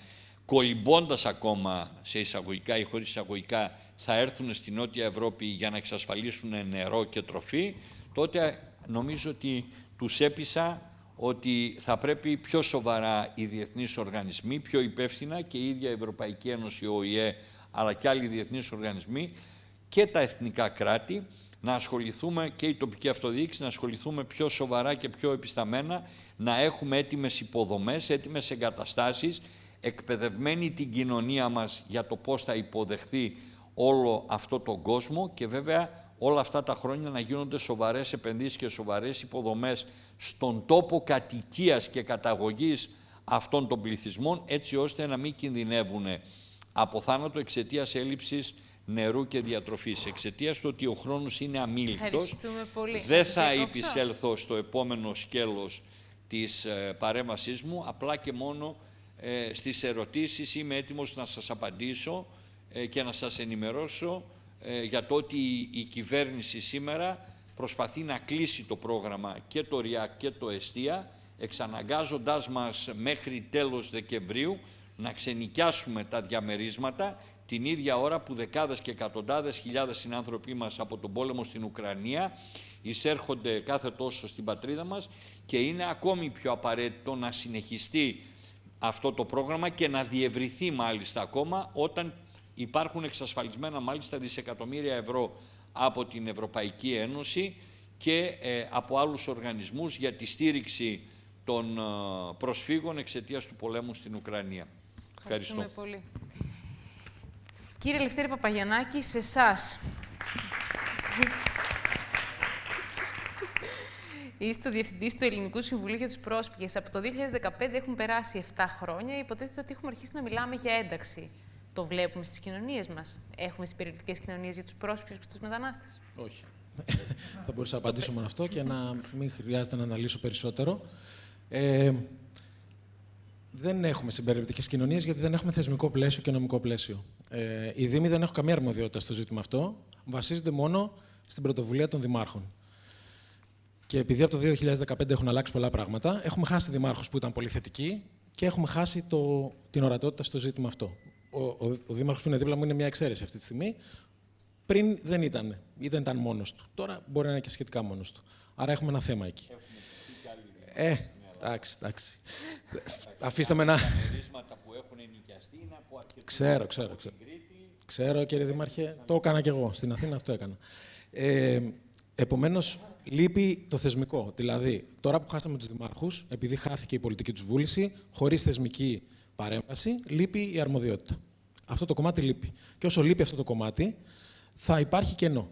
κολυμπώντας ακόμα σε εισαγωγικά ή χωρίς εισαγωγικά, θα έρθουν στη Νότια Ευρώπη για να εξασφαλίσουν νερό και τροφή, τότε νομίζω ότι τους έπεισα ότι θα πρέπει πιο σοβαρά οι διεθνείς οργανισμοί, πιο υπεύθυνα και η ίδια η Ευρωπαϊκή Ένωση, ο ΟΗΕ, αλλά και άλλοι διεθνείς οργανισμοί και τα εθνικά κράτη να ασχοληθούμε και η τοπική αυτοδιοίκηση να ασχοληθούμε πιο σοβαρά και πιο επισταμένα, να έχουμε έτοιμες υποδομές, έτοιμες εγκαταστάσεις, εκπαιδευμένη την κοινωνία μας για το πώς θα υποδεχθεί όλο αυτό τον κόσμο και βέβαια όλα αυτά τα χρόνια να γίνονται σοβαρές επενδύσεις και σοβαρές υποδομές στον τόπο κατοικίας και καταγωγής αυτών των πληθυσμών έτσι ώστε να μην κινδυνεύουν από θάνατο εξαιτίας έλλειψης νερού και διατροφής. Εξαιτίας του ότι ο χρόνος είναι αμήλικτος, δεν θα επισέλθω στο επόμενο σκέλος της ε, παρέμβασής μου, απλά και μόνο ε, στις ερωτήσεις είμαι έτοιμος να σας απαντήσω ε, και να σας ενημερώσω ε, για το ότι η κυβέρνηση σήμερα προσπαθεί να κλείσει το πρόγραμμα και το ΡΙΑΚ και το ΕΣΤΙΑ, εξαναγκάζοντάς μας μέχρι τέλος Δεκεμβρίου να ξενικιάσουμε τα διαμερίσματα την ίδια ώρα που δεκάδες και εκατοντάδες χιλιάδες συνάνθρωποι μας από τον πόλεμο στην Ουκρανία εισέρχονται κάθε τόσο στην πατρίδα μας και είναι ακόμη πιο απαραίτητο να συνεχιστεί αυτό το πρόγραμμα και να διευρυθεί μάλιστα ακόμα όταν υπάρχουν εξασφαλισμένα μάλιστα δισεκατομμύρια ευρώ από την Ευρωπαϊκή Ένωση και ε, από άλλους οργανισμούς για τη στήριξη των ε, προσφύγων εξαιτίας του πολέμου στην Ουκρανία. Ευχαριστώ. πολύ. Κύριε Λευτέρη Παπαγιανάκη, σε εσάς. Είστε ο Διευθυντής του Ελληνικού Συμβουλίου για τους Πρόσφυγες. Από το 2015 έχουν περάσει 7 χρόνια. Υποτίθεται ότι έχουμε αρχίσει να μιλάμε για ένταξη. Το βλέπουμε στις κοινωνίες μας. Έχουμε συμπεριληπτικές κοινωνίες για τους πρόσφυγες και τους μετανάστες. Όχι. Θα μπορούσα να απαντήσω μόνο αυτό και να μην χρειάζεται να αναλύσω περισσότερο. Ε, δεν έχουμε συμπεριληπτικές κοινωνίες γιατί δεν έχουμε θεσμικό πλαίσιο και νομικό πλαίσιο. Ε, οι Δήμοι δεν έχουν καμία αρμοδιότητα στο ζήτημα αυτό. Βασίζονται μόνο στην πρωτοβουλία των Δημάρχων. Και επειδή από το 2015 έχουν αλλάξει πολλά πράγματα, έχουμε χάσει δημάρχους που ήταν πολύ θετικοί και έχουμε χάσει το, την ορατότητα στο ζήτημα αυτό. Ο, ο, ο Δήμαρχος που είναι δίπλα μου είναι μια εξαίρεση αυτή τη στιγμή. Πριν δεν ήταν ή δεν ήταν μόνος του. Τώρα μπορεί να είναι και σχετικά μόνος του. Άρα έχουμε ένα θέμα εκεί. Ε, εντάξει, εντάξει. Αφήστε με να. Ξέρω, ξέρω, ξέρω. Ξέρω, κύριε Δήμαρχε, το έκανα κι εγώ. Στην Αθήνα αυτό έκανα. Ε, Επομένως, λείπει το θεσμικό. Δηλαδή, τώρα που χάσαμε τους δημάρχους, επειδή χάθηκε η πολιτική τους βούληση, χωρίς θεσμική παρέμβαση, λείπει η αρμοδιότητα. Αυτό το κομμάτι λείπει. Και όσο λείπει αυτό το κομμάτι, θα υπάρχει κενό.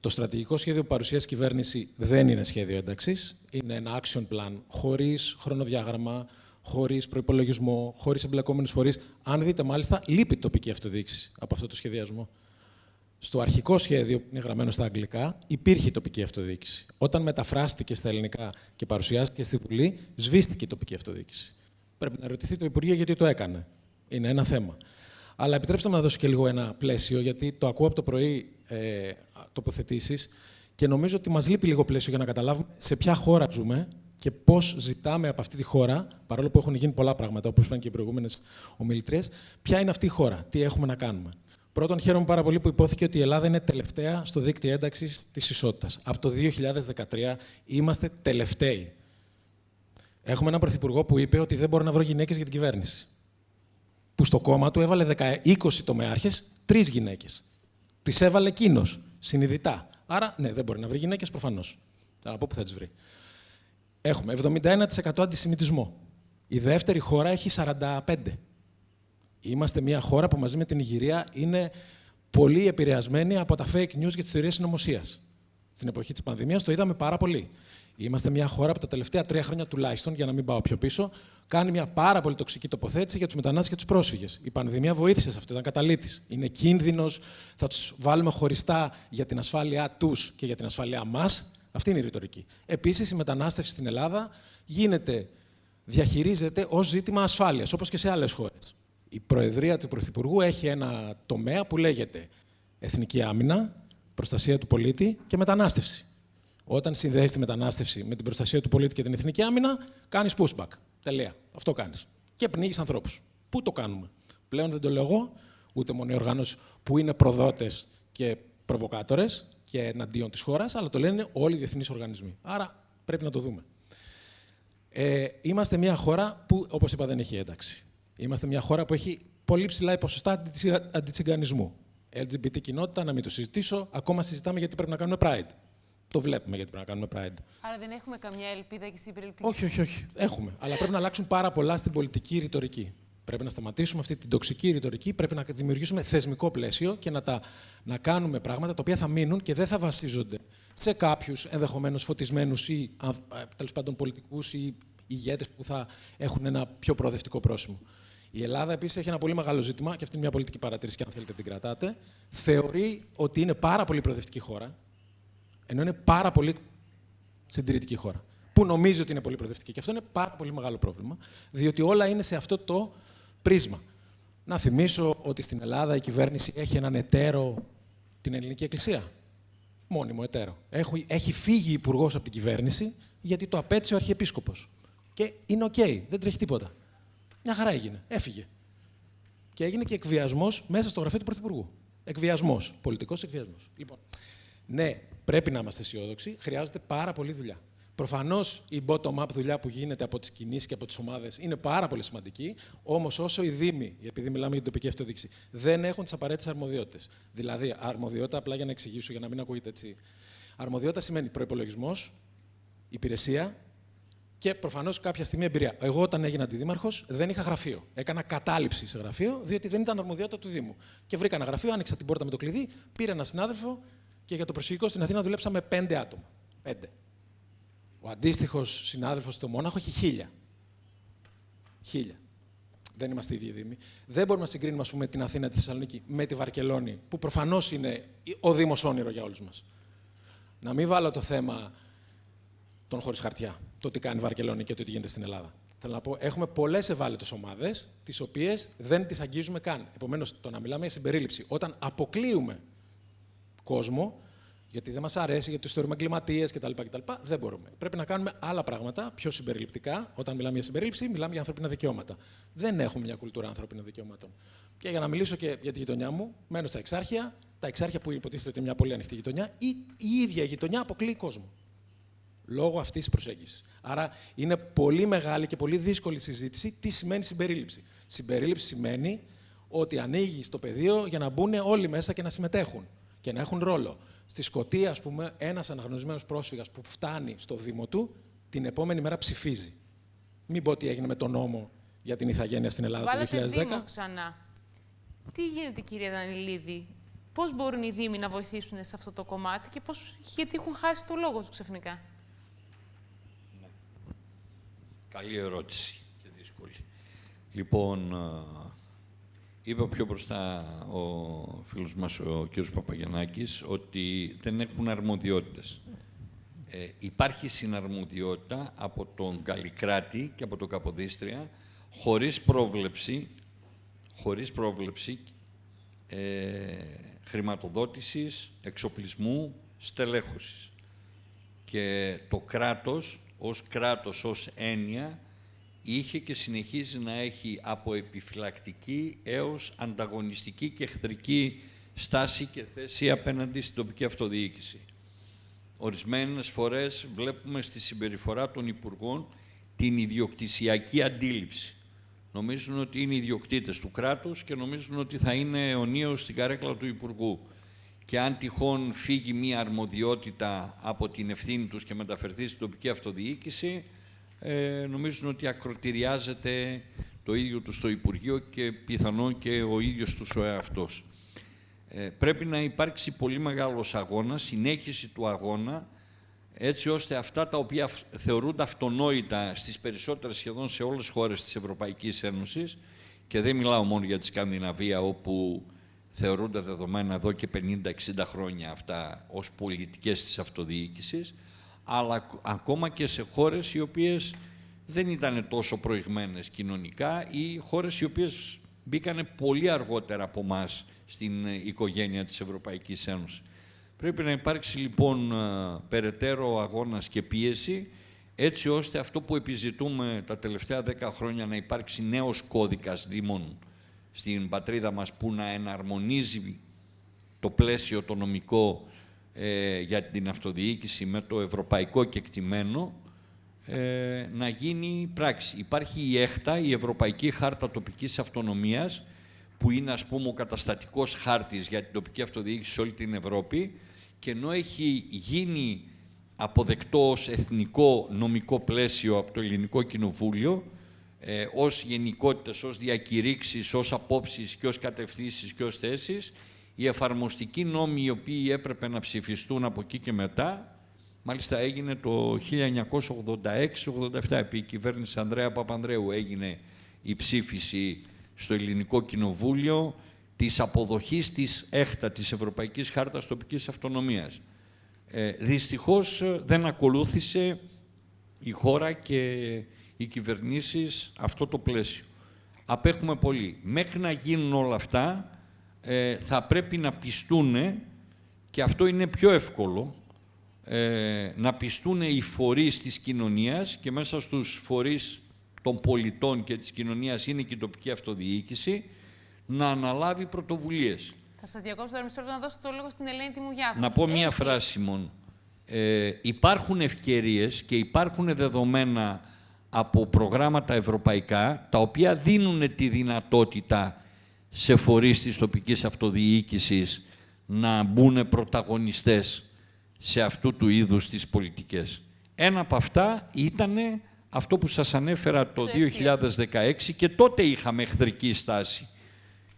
Το στρατηγικό σχέδιο που παρουσιάζει η κυβέρνηση δεν είναι σχέδιο ένταξης. Είναι ένα action plan χωρίς χρονοδιάγραμμα, χωρίς προπολογισμό, χωρίς εμπλεκόμενους φορείς. Αν δείτε, μάλιστα, λείπει τοπική αυτοδιοίκηση από αυτό το σχεδιασμό. Στο αρχικό σχέδιο, που είναι γραμμένο στα αγγλικά, υπήρχε η τοπική αυτοδιοίκηση. Όταν μεταφράστηκε στα ελληνικά και παρουσιάστηκε στη Βουλή, σβήστηκε η τοπική αυτοδιοίκηση. Πρέπει να ρωτηθεί το Υπουργείο γιατί το έκανε. Είναι ένα θέμα. Αλλά επιτρέψτε μου να δώσω και λίγο ένα πλαίσιο, γιατί το ακούω από το πρωί ε, τοποθετήσεις και νομίζω ότι μας λείπει λίγο πλαίσιο για να καταλάβουμε σε ποια χώρα ζούμε και πώς ζητάμε από αυτή τη χώρα, παρόλο που έχουν γίνει πολλά πράγματα, όπως είπαν και οι προηγούμενες ομιλητρίες, ποια είναι αυτή η χώρα, τι έχουμε να κάνουμε. Πρώτον, χαίρομαι πάρα πολύ που υπόθηκε ότι η Ελλάδα είναι τελευταία στο δίκτυο ένταξης της ισότητας. Από το 2013 είμαστε τελευταίοι. Έχουμε έναν πρωθυπουργό που είπε ότι δεν μπορεί να βρω γυναίκες για την κυβέρνηση. Που στο κόμμα του έβαλε 20 τομεάρχες, τρεις γυναίκες. Τις έβαλε εκείνος, συνειδητά. Άρα, ναι, δεν μπορεί να βρει γυναίκες προφανώς. Θα πω που θα τις βρει. Έχουμε 71% αντισημιτισμό. Η δεύτερη χώρα έχει 45%. Είμαστε μια χώρα που μαζί με την Ιγυρία είναι πολύ επηρεασμένη από τα fake news και τις θεωρίες συνωμοσίας. Στην εποχή της πανδημίας το είδαμε πάρα πολύ. Είμαστε μια χώρα που τα τελευταία τρία χρόνια τουλάχιστον, για να μην πάω πιο πίσω, κάνει μια πάρα πολύ τοξική τοποθέτηση για τους μετανάστες και τους πρόσφυγες. Η πανδημία βοήθησε σε αυτό, ήταν καταλήτης. Είναι κίνδυνος, θα τους βάλουμε χωριστά για την ασφάλειά τους και για την ασφάλειά μας. Αυτή είναι η ρητορική. Επίσης, η μετανάστευση στην Ελλάδα γίνεται, διαχειρίζεται ως ζήτημα ασφάλειας, όπως και σε άλλες χώρες. Η Προεδρία του Πρωθυπουργού έχει ένα τομέα που λέγεται Εθνική Άμυνα, Προστασία του Πολίτη και Μετανάστευση. Όταν συνδέεις τη μετανάστευση με την προστασία του πολίτη και την εθνική άμυνα, κάνεις pushback. Τελεία. Αυτό κάνεις. Και πνίγεις ανθρώπους. Πού το κάνουμε; Πλέον δεν το λέω εγώ, ούτε μόνο οι οργανώσεις που είναι προδότες και προβοκάτορες και εναντίον της χώρας, αλλά το λένε όλοι οι διεθνείς οργανισμοί. Άρα πρέπει να το δούμε. Ε, είμαστε μια χώρα που, όπως είπα, δεν έχει ένταξη. Είμαστε μια χώρα που έχει πολύ ψηλά ποσοστά αντιτσιγκανισμού. LGBT κοινότητα, να μην το συζητήσω. Ακόμα συζητάμε γιατί πρέπει να κάνουμε Pride. Το βλέπουμε γιατί πρέπει να κάνουμε Pride. Άρα δεν έχουμε καμιά ελπίδα και στην περίπτωση. Όχι, όχι, όχι. Έχουμε. Αλλά πρέπει να αλλάξουν πάρα πολλά στην πολιτική ρητορική. Πρέπει να σταματήσουμε αυτή την τοξική ρητορική, πρέπει να δημιουργήσουμε θεσμικό πλαίσιο και να, τα, να κάνουμε πράγματα τα οποία θα μείνουν και δεν θα βασίζονται σε κάποιους ενδεχομένως φωτισμένους ή τέλος πάντων πολιτικούς ή ηγέτες που θα έχουν ένα πιο προοδευτικό πρόσημο. Η Ελλάδα επίσης έχει ένα πολύ μεγάλο ζήτημα, και αυτή είναι μια πολιτική παρατήρηση, και αν θέλετε την κρατάτε. Θεωρεί ότι είναι πάρα πολύ προοδευτική χώρα, ενώ είναι πάρα πολύ συντηρητική χώρα. Που νομίζει ότι είναι πολύ προοδευτική. Και αυτό είναι πάρα πολύ μεγάλο πρόβλημα, διότι όλα είναι σε αυτό το πρίσμα. Να θυμίσω ότι στην Ελλάδα η κυβέρνηση έχει έναν εταίρο την Ελληνική Εκκλησία. Μόνιμο εταίρο. Έχει, έχει φύγει υπουργός από την κυβέρνηση γιατί το απέτησε ο Αρχιεπίσκοπος. Και είναι οκ, δεν τρέχει τίποτα. Μια χαρά έγινε. Έφυγε. Και έγινε και εκβιασμός μέσα στο γραφείο του Πρωθυπουργού. Εκβιασμός. Πολιτικός εκβιασμός. Λοιπόν, Ναι, πρέπει να είμαστε αισιόδοξοι, χρειάζεται πάρα πολύ δουλειά. Προφανώς η bottom-up δουλειά που γίνεται από τις κινήσεις και από τις ομάδες είναι πάρα πολύ σημαντική. Όμως, όσο οι Δήμοι, επειδή μιλάμε για την τοπική αυτοδιοίκηση, δεν έχουν τις απαραίτητες αρμοδιότητες. Δηλαδή, αρμοδιότητα, απλά για να εξηγήσω, για να μην ακούγεται έτσι. Αρμοδιότητα σημαίνει προπολογισμό, υπηρεσία και προφανώς κάποια στιγμή εμπειρία. Εγώ, όταν έγινα αντιδήμαρχος, δεν είχα γραφείο. Έκανα κατάληψη σε γραφείο, διότι δεν ήταν αρμοδιότητα του Δήμου. Και βρήκα ένα γραφείο, άνοιξα την πόρτα με το κλειδί, πήρα ένα συνάδελφο και για το προσφυγικό στην Αθήνα δουλέψαμε πέντε άτομα. Πέντε. Ο αντίστοιχος συνάδελφος στο Μόναχο έχει χίλια. Χίλια. Δεν είμαστε ίδιοι Δήμοι. Δεν μπορούμε να συγκρίνουμε ας πούμε, την Αθήνα, τη Θεσσαλονίκη με τη Βαρκελόνη, που προφανώς είναι ο Δήμος όνειρο για όλους μας. Να μην βάλω το θέμα των χωρίς χαρτιά, το τι κάνει η Βαρκελόνη και το τι γίνεται στην Ελλάδα. Θέλω να πω, έχουμε πολλές ευάλωτες ομάδες, τις οποίες δεν τις αγγίζουμε καν. Επομένως, το να μιλάμε για συμπερίληψη, όταν αποκλείουμε κόσμο, γιατί δεν μας αρέσει, γιατί τους θεωρούμε εγκληματίες κτλ, κτλ. Δεν μπορούμε. Πρέπει να κάνουμε άλλα πράγματα πιο συμπεριληπτικά. Όταν μιλάμε για συμπερίληψη, μιλάμε για ανθρώπινα δικαιώματα. Δεν έχουμε μια κουλτούρα ανθρώπινων δικαιωμάτων. Και για να μιλήσω και για τη γειτονιά μου, μένω στα Εξάρχεια. Τα Εξάρχεια που υποτίθεται ότι είναι μια πολύ ανοιχτή γειτονιά, η, η ίδια η γειτονιά αποκλείει κόσμο. Λόγω αυτής της προσέγγισης. Άρα είναι πολύ μεγάλη και πολύ δύσκολη συζήτηση τι σημαίνει συμπερίληψη. Συμπερίληψη σημαίνει ότι ανοίγεις το πεδίο για να μπουν όλοι μέσα και να συμμετέχουν και να έχουν ρόλο. Στη Σκωτία, ας πούμε, ένας αναγνωρισμένος πρόσφυγας που φτάνει στο Δήμο του, την επόμενη μέρα ψηφίζει. Μην πω τι έγινε με τον νόμο για την ηθαγένεια στην Ελλάδα Βάλετε το 2010. Δήμο ξανά. Τι γίνεται, κυρία Δανιλίδη, πώς μπορούν οι Δήμοι να βοηθήσουν σε αυτό το κομμάτι και πώς, γιατί έχουν χάσει το λόγο τους ξαφνικά; Καλή ερώτηση και δύσκολη. Λοιπόν, Είπε πιο μπροστά ο φίλος μας, ο κ. Παπαγιαννάκης, ότι δεν έχουν αρμοδιότητες. Ε, υπάρχει συναρμοδιότητα από τον Καλλικράτη και από τον Καποδίστρια, χωρίς πρόβλεψη, χωρίς πρόβλεψη ε, χρηματοδότησης, εξοπλισμού, στελέχωσης. Και το κράτος, ως κράτος, ως έννοια, είχε και συνεχίζει να έχει από επιφυλακτική έως ανταγωνιστική και εχθρική στάση και θέση απέναντι στην τοπική αυτοδιοίκηση. Ορισμένες φορές βλέπουμε στη συμπεριφορά των Υπουργών την ιδιοκτησιακή αντίληψη. Νομίζουν ότι είναι ιδιοκτήτες του κράτους και νομίζουν ότι θα είναι αιωνίως στην καρέκλα του Υπουργού. Και αν τυχόν φύγει μία αρμοδιότητα από την ευθύνη τους και μεταφερθεί στην τοπική αυτοδιοίκηση, ε, νομίζουν ότι ακροτηριάζεται το ίδιο τους στο Υπουργείο και πιθανόν και ο ίδιος τους ο εαυτός. Ε, πρέπει να υπάρξει πολύ μεγάλος αγώνας, συνέχιση του αγώνα, έτσι ώστε αυτά τα οποία θεωρούνται αυτονόητα στις περισσότερες σχεδόν σε όλες τις χώρες της Ευρωπαϊκής Ένωσης και δεν μιλάω μόνο για τη Σκανδιναβία όπου θεωρούνται δεδομένα εδώ και 50-60 χρόνια αυτά ως πολιτικές της αυτοδιοίκησης, αλλά ακόμα και σε χώρες οι οποίες δεν ήταν τόσο προηγμένες κοινωνικά ή χώρες οι οποίες μπήκαν πολύ αργότερα από εμάς στην οικογένεια της Ευρωπαϊκής Ένωσης. Πρέπει να υπάρξει λοιπόν ε, περαιτέρω αγώνας και πίεση έτσι ώστε αυτό που επιζητούμε τα τελευταία δέκα χρόνια να υπάρξει νέος κώδικας δήμων στην πατρίδα μας που να εναρμονίζει το πλαίσιο το νομικό ε, για την αυτοδιοίκηση με το ευρωπαϊκό κεκτημένο ε, να γίνει πράξη. Υπάρχει η ΕΧΤΑ, η Ευρωπαϊκή Χάρτα Τοπικής Αυτονομίας, που είναι ας πούμε ο καταστατικός χάρτης για την τοπική αυτοδιοίκηση σε όλη την Ευρώπη και ενώ έχει γίνει αποδεκτό ως εθνικό νομικό πλαίσιο από το Ελληνικό Κοινοβούλιο, ε, ως γενικότητες, ως διακηρύξεις, ως απόψεις και ως κατευθύνσεις και ως θέσεις, οι εφαρμοστικοί νόμοι οι οποίοι έπρεπε να ψηφιστούν από εκεί και μετά, μάλιστα έγινε το 1986-87, επί η κυβέρνηση Ανδρέα Παπανδρέου έγινε η ψήφιση στο Ελληνικό Κοινοβούλιο της αποδοχής της ΕΧΤΑ, της Ευρωπαϊκής Χάρτας Τοπικής Αυτονομίας. Ε, δυστυχώς δεν ακολούθησε η χώρα και οι κυβερνήσεις αυτό το πλαίσιο. Απέχουμε πολύ. Μέχρι να γίνουν όλα αυτά, ε, θα πρέπει να πιστούν, και αυτό είναι πιο εύκολο, ε, να πιστούν οι φορείς της κοινωνίας και μέσα στους φορείς των πολιτών και της κοινωνίας είναι και η τοπική αυτοδιοίκηση, να αναλάβει πρωτοβουλίες. Θα σας διακόψω τώρα μισό λεπτό να δώσω το λόγο στην Ελένη Τιμουγιάκου. Να πω μία Έχει- φράση μόνο. Ε, υπάρχουν ευκαιρίες και υπάρχουν δεδομένα από προγράμματα ευρωπαϊκά, τα οποία δίνουν τη δυνατότητα σε φορείς της τοπικής αυτοδιοίκησης να μπουν πρωταγωνιστές σε αυτού του είδους τις πολιτικές. Ένα από αυτά ήταν αυτό που σας ανέφερα το Το εστίο. 2016 και τότε είχαμε εχθρική στάση.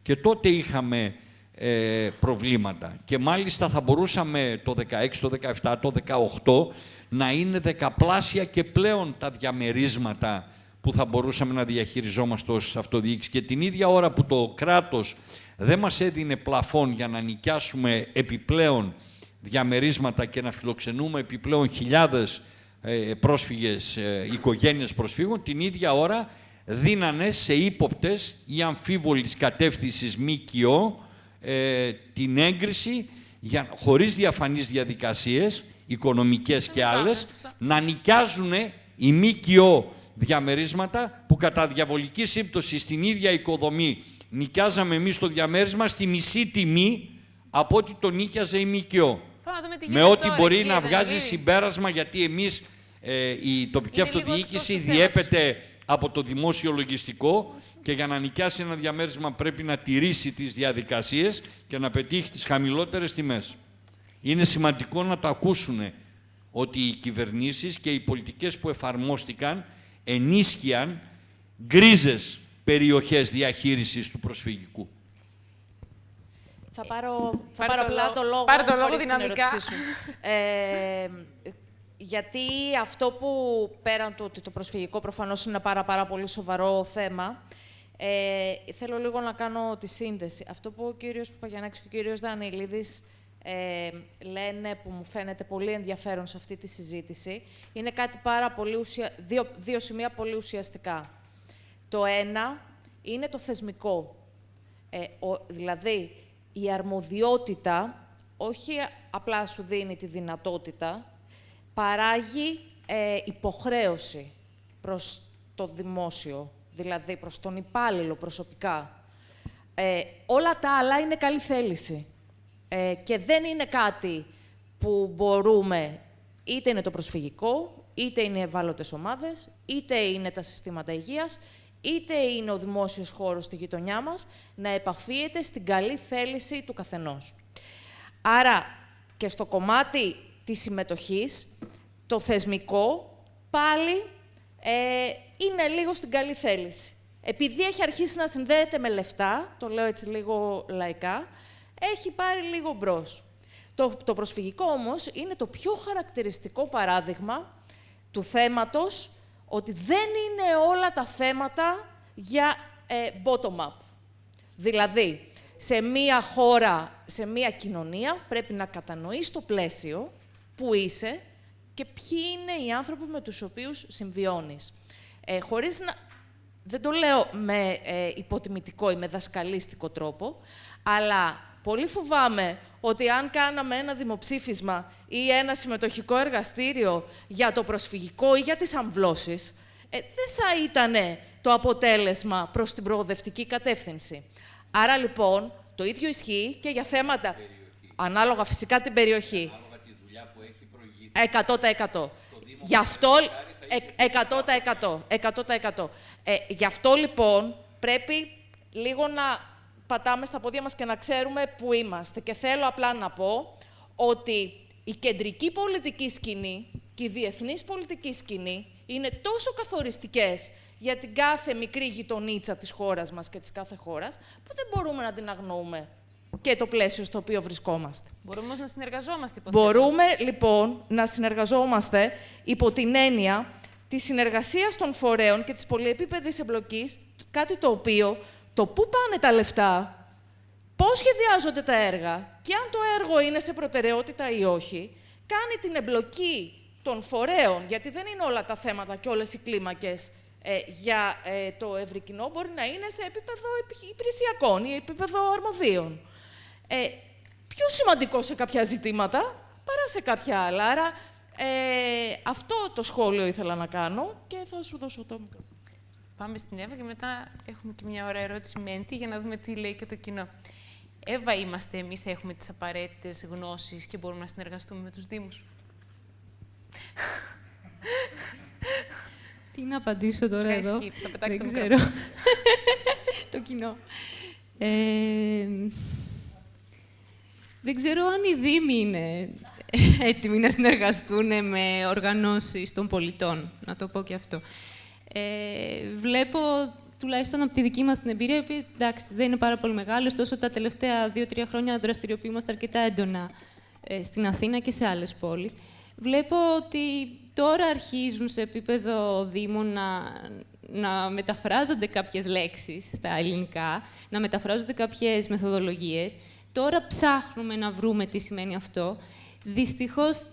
Και τότε είχαμε ε, προβλήματα. Και μάλιστα θα μπορούσαμε το 16, το 17, το 18 να είναι δεκαπλάσια και πλέον τα διαμερίσματα που θα μπορούσαμε να διαχειριζόμαστε ως αυτοδιοίκηση. Και την ίδια ώρα που το κράτος δεν μας έδινε πλαφόν για να νοικιάσουμε επιπλέον διαμερίσματα και να φιλοξενούμε επιπλέον χιλιάδες ε, πρόσφυγες, ε, οικογένειες προσφύγων, την ίδια ώρα δίνανε σε ύποπτες ή αμφίβολης κατεύθυνσης ΜΚΟ ε, την έγκριση για, χωρίς διαφανείς διαδικασίες, οικονομικές και Σωστά, άλλες, σωστά. να νοικιάζουν οι ΜΚΟ διαμερίσματα που κατά διαβολική σύμπτωση στην ίδια οικοδομή νοικιάζαμε εμείς το διαμέρισμα στη μισή τιμή από ό,τι το νίκιαζε η ΜΚΟ. Πάμε να δούμε τι Με γίνεται ό,τι τώρα, μπορεί κύριε να βγάζει Δανιλίδη. συμπέρασμα, γιατί εμείς ε, η τοπική Είναι λίγο αυτοδιοίκηση εκτός του διέπεται από το δημόσιο λογιστικό και για να νοικιάσει ένα διαμέρισμα πρέπει να τηρήσει τις διαδικασίες και να πετύχει τις χαμηλότερες τιμές. Είναι σημαντικό να το ακούσουν ότι οι κυβερνήσεις και οι πολιτικές που εφαρμόστηκαν ενίσχυαν γκρίζες περιοχές διαχείρισης του προσφυγικού. Θα πάρω, θα Πάρε πάρω το απλά λόγο. το λόγο, Πάρε το λόγο χωρίς την δυναμικά. ερώτησή σου. Ε, γιατί αυτό που πέραν του ότι το προσφυγικό προφανώς είναι ένα πάρα, πάρα πολύ σοβαρό θέμα, ε, θέλω λίγο να κάνω τη σύνδεση. Αυτό που ο κύριος Παπαγιαννάκης και ο κύριος Δανιλίδης ε, λένε που μου φαίνεται πολύ ενδιαφέρον σε αυτή τη συζήτηση, είναι κάτι πάρα πολύ ουσια... δύο, δύο σημεία πολύ ουσιαστικά. Το ένα είναι το θεσμικό. Ε, ο, δηλαδή, η αρμοδιότητα όχι απλά σου δίνει τη δυνατότητα, παράγει ε, υποχρέωση προς το δημόσιο, δηλαδή προς τον υπάλληλο προσωπικά. Ε, όλα τα άλλα είναι καλή θέληση. Ε, και δεν είναι κάτι που μπορούμε, είτε είναι το προσφυγικό, είτε είναι οι ευάλωτες ομάδες, είτε είναι τα συστήματα υγείας, είτε είναι ο δημόσιος χώρος στη γειτονιά μας, να επαφίεται στην καλή θέληση του καθενός. Άρα, και στο κομμάτι της συμμετοχής, το θεσμικό πάλι ε, είναι λίγο στην καλή θέληση. Επειδή έχει αρχίσει να συνδέεται με λεφτά, το λέω έτσι λίγο λαϊκά, έχει πάρει λίγο μπρος. Το, το προσφυγικό όμως είναι το πιο χαρακτηριστικό παράδειγμα του θέματος ότι δεν είναι όλα τα θέματα για ε, bottom-up. Δηλαδή, σε μία χώρα, σε μία κοινωνία, πρέπει να κατανοείς το πλαίσιο που είσαι και ποιοι είναι οι άνθρωποι με τους οποίους συμβιώνεις. Ε, χωρίς να... Δεν το λέω με ε, υποτιμητικό ή με δασκαλίστικο τρόπο, αλλά πολύ φοβάμαι ότι αν κάναμε ένα δημοψήφισμα ή ένα συμμετοχικό εργαστήριο για το προσφυγικό ή για τις αμβλώσεις, ε, δεν θα ήταν το αποτέλεσμα προς την προοδευτική κατεύθυνση. Άρα λοιπόν, το ίδιο ισχύει και για θέματα, ανάλογα φυσικά την περιοχή. 100%. Γι' αυτό, ε, 100%. 100%. Ε, γι' αυτό λοιπόν πρέπει λίγο να πατάμε στα πόδια μας και να ξέρουμε πού είμαστε. Και θέλω απλά να πω ότι η κεντρική πολιτική σκηνή και η διεθνής πολιτική σκηνή είναι τόσο καθοριστικές για την κάθε μικρή γειτονίτσα της χώρας μας και της κάθε χώρας, που δεν μπορούμε να την αγνοούμε και το πλαίσιο στο οποίο βρισκόμαστε. Μπορούμε όμως να συνεργαζόμαστε, υποθέτω. Μπορούμε λοιπόν να συνεργαζόμαστε υπό την έννοια της συνεργασίας των φορέων και της πολυεπίπεδης εμπλοκής, κάτι το οποίο το πού πάνε τα λεφτά, πώς σχεδιάζονται τα έργα και αν το έργο είναι σε προτεραιότητα ή όχι, κάνει την εμπλοκή των φορέων, γιατί δεν είναι όλα τα θέματα και όλες οι κλίμακες ε, για ε, το ευρύ κοινό, μπορεί να είναι σε επίπεδο επι- υπηρεσιακών ή επίπεδο αρμοδίων. Ε, πιο σημαντικό σε κάποια ζητήματα παρά σε κάποια άλλα. Άρα, ε, αυτό το σχόλιο ήθελα να κάνω και θα σου δώσω το μικρό. Πάμε στην Εύα και μετά έχουμε και μια ωραία ερώτηση Μέντη για να δούμε τι λέει και το κοινό. Εύα είμαστε εμείς, έχουμε τις απαραίτητες γνώσεις και μπορούμε να συνεργαστούμε με τους Δήμους. Τι να απαντήσω τώρα Κάνεις εδώ; skip, θα πετάξεις Δεν το ξέρω. το κοινό. Ε, δεν ξέρω αν οι Δήμοι είναι έτοιμοι να συνεργαστούν με οργανώσεις των πολιτών, να το πω και αυτό. Ε, βλέπω, τουλάχιστον από τη δική μας την εμπειρία, που εντάξει, δεν είναι πάρα πολύ μεγάλο, ωστόσο τα τελευταία δύο-τρία χρόνια δραστηριοποιούμαστε αρκετά έντονα ε, στην Αθήνα και σε άλλες πόλεις. Βλέπω ότι τώρα αρχίζουν σε επίπεδο Δήμων να, να μεταφράζονται κάποιες λέξεις στα ελληνικά, να μεταφράζονται κάποιες μεθοδολογίες. Τώρα ψάχνουμε να βρούμε τι σημαίνει αυτό. Δυστυχώς,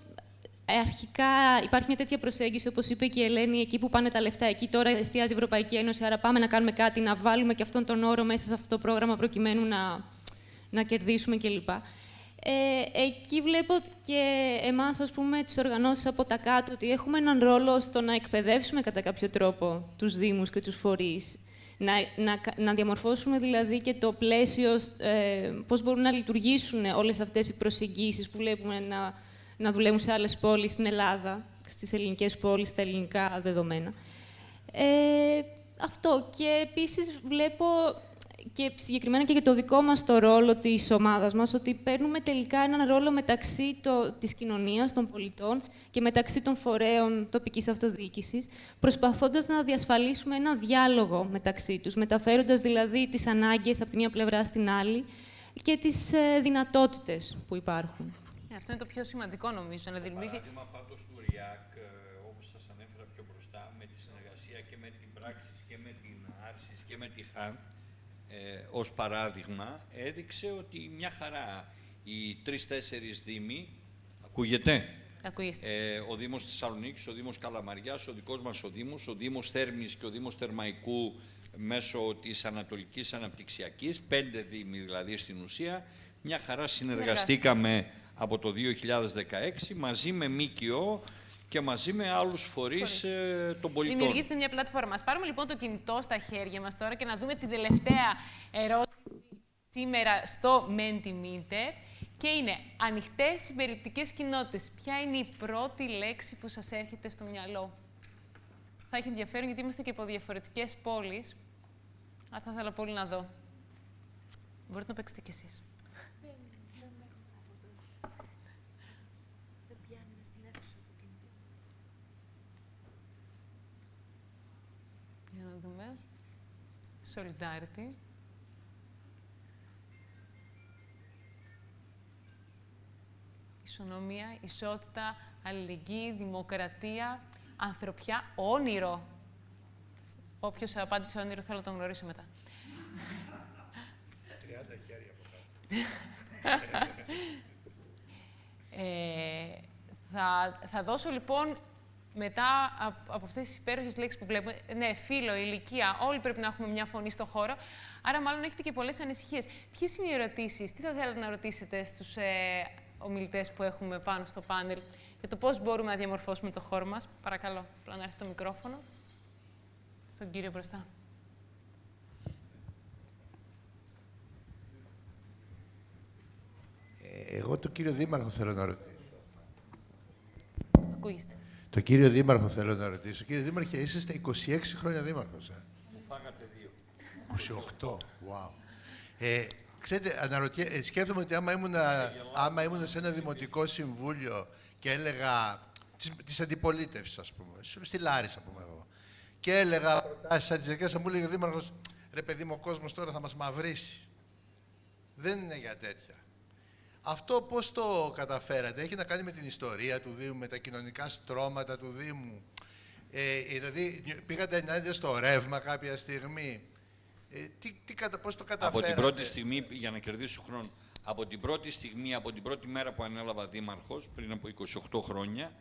αρχικά υπάρχει μια τέτοια προσέγγιση, όπως είπε και η Ελένη, εκεί που πάνε τα λεφτά, εκεί τώρα εστιάζει η Ευρωπαϊκή Ένωση, άρα πάμε να κάνουμε κάτι, να βάλουμε και αυτόν τον όρο μέσα σε αυτό το πρόγραμμα προκειμένου να, να κερδίσουμε κλπ. Ε, εκεί βλέπω και εμάς, ας πούμε, τις οργανώσεις από τα κάτω, ότι έχουμε έναν ρόλο στο να εκπαιδεύσουμε κατά κάποιο τρόπο τους Δήμους και τους φορείς. Να, να, να διαμορφώσουμε δηλαδή και το πλαίσιο, ε, πώς μπορούν να λειτουργήσουν όλες αυτές οι προσεγγίσεις που βλέπουμε να, να δουλεύουν σε άλλες πόλεις στην Ελλάδα, στις ελληνικές πόλεις, στα ελληνικά δεδομένα. Ε, αυτό. Και επίσης βλέπω και συγκεκριμένα και για το δικό μας το ρόλο της ομάδας μας, ότι παίρνουμε τελικά έναν ρόλο μεταξύ το, της κοινωνίας, των πολιτών και μεταξύ των φορέων τοπικής αυτοδιοίκησης, προσπαθώντας να διασφαλίσουμε ένα διάλογο μεταξύ τους, μεταφέροντας δηλαδή τις ανάγκες από τη μία πλευρά στην άλλη και τις ε, δυνατότητες που υπάρχουν. Ε, αυτό είναι το πιο σημαντικό, νομίζω, να δημιουργεί... Παράδειγμα πάντως του ΡΙΑΚ, ε, όπως σας ανέφερα πιο μπροστά, με τη συνεργασία και με την πράξη και με την Άρσης και με τη ΧΑΝ, ε, ως παράδειγμα, έδειξε ότι μια χαρά. Οι τρεις-τέσσερις δήμοι, ακούγεται, Ακούγεστε. ε, ο Δήμος Θεσσαλονίκης, ο Δήμος Καλαμαριάς, ο δικός μας ο Δήμος, ο Δήμος Θέρμης και ο Δήμος Θερμαϊκού μέσω της Ανατολικής Αναπτυξιακής, πέντε δήμοι δηλαδή στην ουσία, μια χαρά συνεργαστήκαμε από το 2016 μαζί με ΜΚΟ και μαζί με άλλους φορείς ε, των πολιτών. Δημιουργήστε μια πλατφόρμα. Ας πάρουμε λοιπόν το κινητό στα χέρια μας τώρα και να δούμε την τελευταία ερώτηση σήμερα στο Mentimeter. Και είναι ανοιχτές συμπεριληπτικές κοινότητες. Ποια είναι η πρώτη λέξη που σας έρχεται στο μυαλό; Θα έχει ενδιαφέρον γιατί είμαστε και από διαφορετικές πόλεις. Αλλά θα ήθελα πολύ να δω. Μπορείτε να παίξετε κι εσείς. Για να δούμε. Solidarity. Ισονομία, ισότητα, αλληλεγγύη, δημοκρατία, ανθρωπιά, όνειρο. Όποιος απάντησε όνειρο θέλω να τον γνωρίσω μετά. 30 χέρια από κάτω. Ε, θα, θα δώσω λοιπόν μετά από, από αυτές τις υπέροχες λέξεις που βλέπουμε, ναι, φίλο, ηλικία, όλοι πρέπει να έχουμε μια φωνή στο χώρο, άρα μάλλον έχετε και πολλές ανησυχίες. Ποιες είναι οι ερωτήσεις, τι θα θέλατε να ρωτήσετε στους ε, ομιλητές που έχουμε πάνω στο πάνελ για το πώς μπορούμε να διαμορφώσουμε το χώρο μας; Παρακαλώ, απλά να έρθει το μικρόφωνο στον κύριο μπροστά. Ε, Εγώ τον κύριο Δήμαρχο θέλω να ρωτήσω. Ακούγεστε. Το κύριο Δήμαρχο θέλω να ρωτήσω. Κύριε Δήμαρχε, είσαστε 26 χρόνια δήμαρχος, ε; Μου φάγατε δύο. 28. Wow. Ε, ξέρετε, αναρωτιέ, ε, σκέφτομαι ότι άμα ήμουν, άμα ήμουν σε ένα δημοτικό συμβούλιο και έλεγα της, της αντιπολίτευσης, ας πούμε, σ- στη Λάρισα, πούμε εγώ, και έλεγα προτάσεις σαν τις δικές μου, μου έλεγε ο Δήμαρχος, ρε παιδί μου, ο κόσμος τώρα θα μας μαυρίσει. Δεν είναι για τέτοια. Αυτό πώς το καταφέρατε, έχει να κάνει με την ιστορία του Δήμου, με τα κοινωνικά στρώματα του Δήμου. Ε, δηλαδή, πήγατε ενάντια στο ρεύμα κάποια στιγμή. Ε, τι, τι, κατα- πώς το Από καταφέρατε; την πρώτη στιγμή, για να κερδίσω χρόνο, από την πρώτη στιγμή, από την πρώτη μέρα που ανέλαβα δήμαρχος, πριν από 28 χρόνια,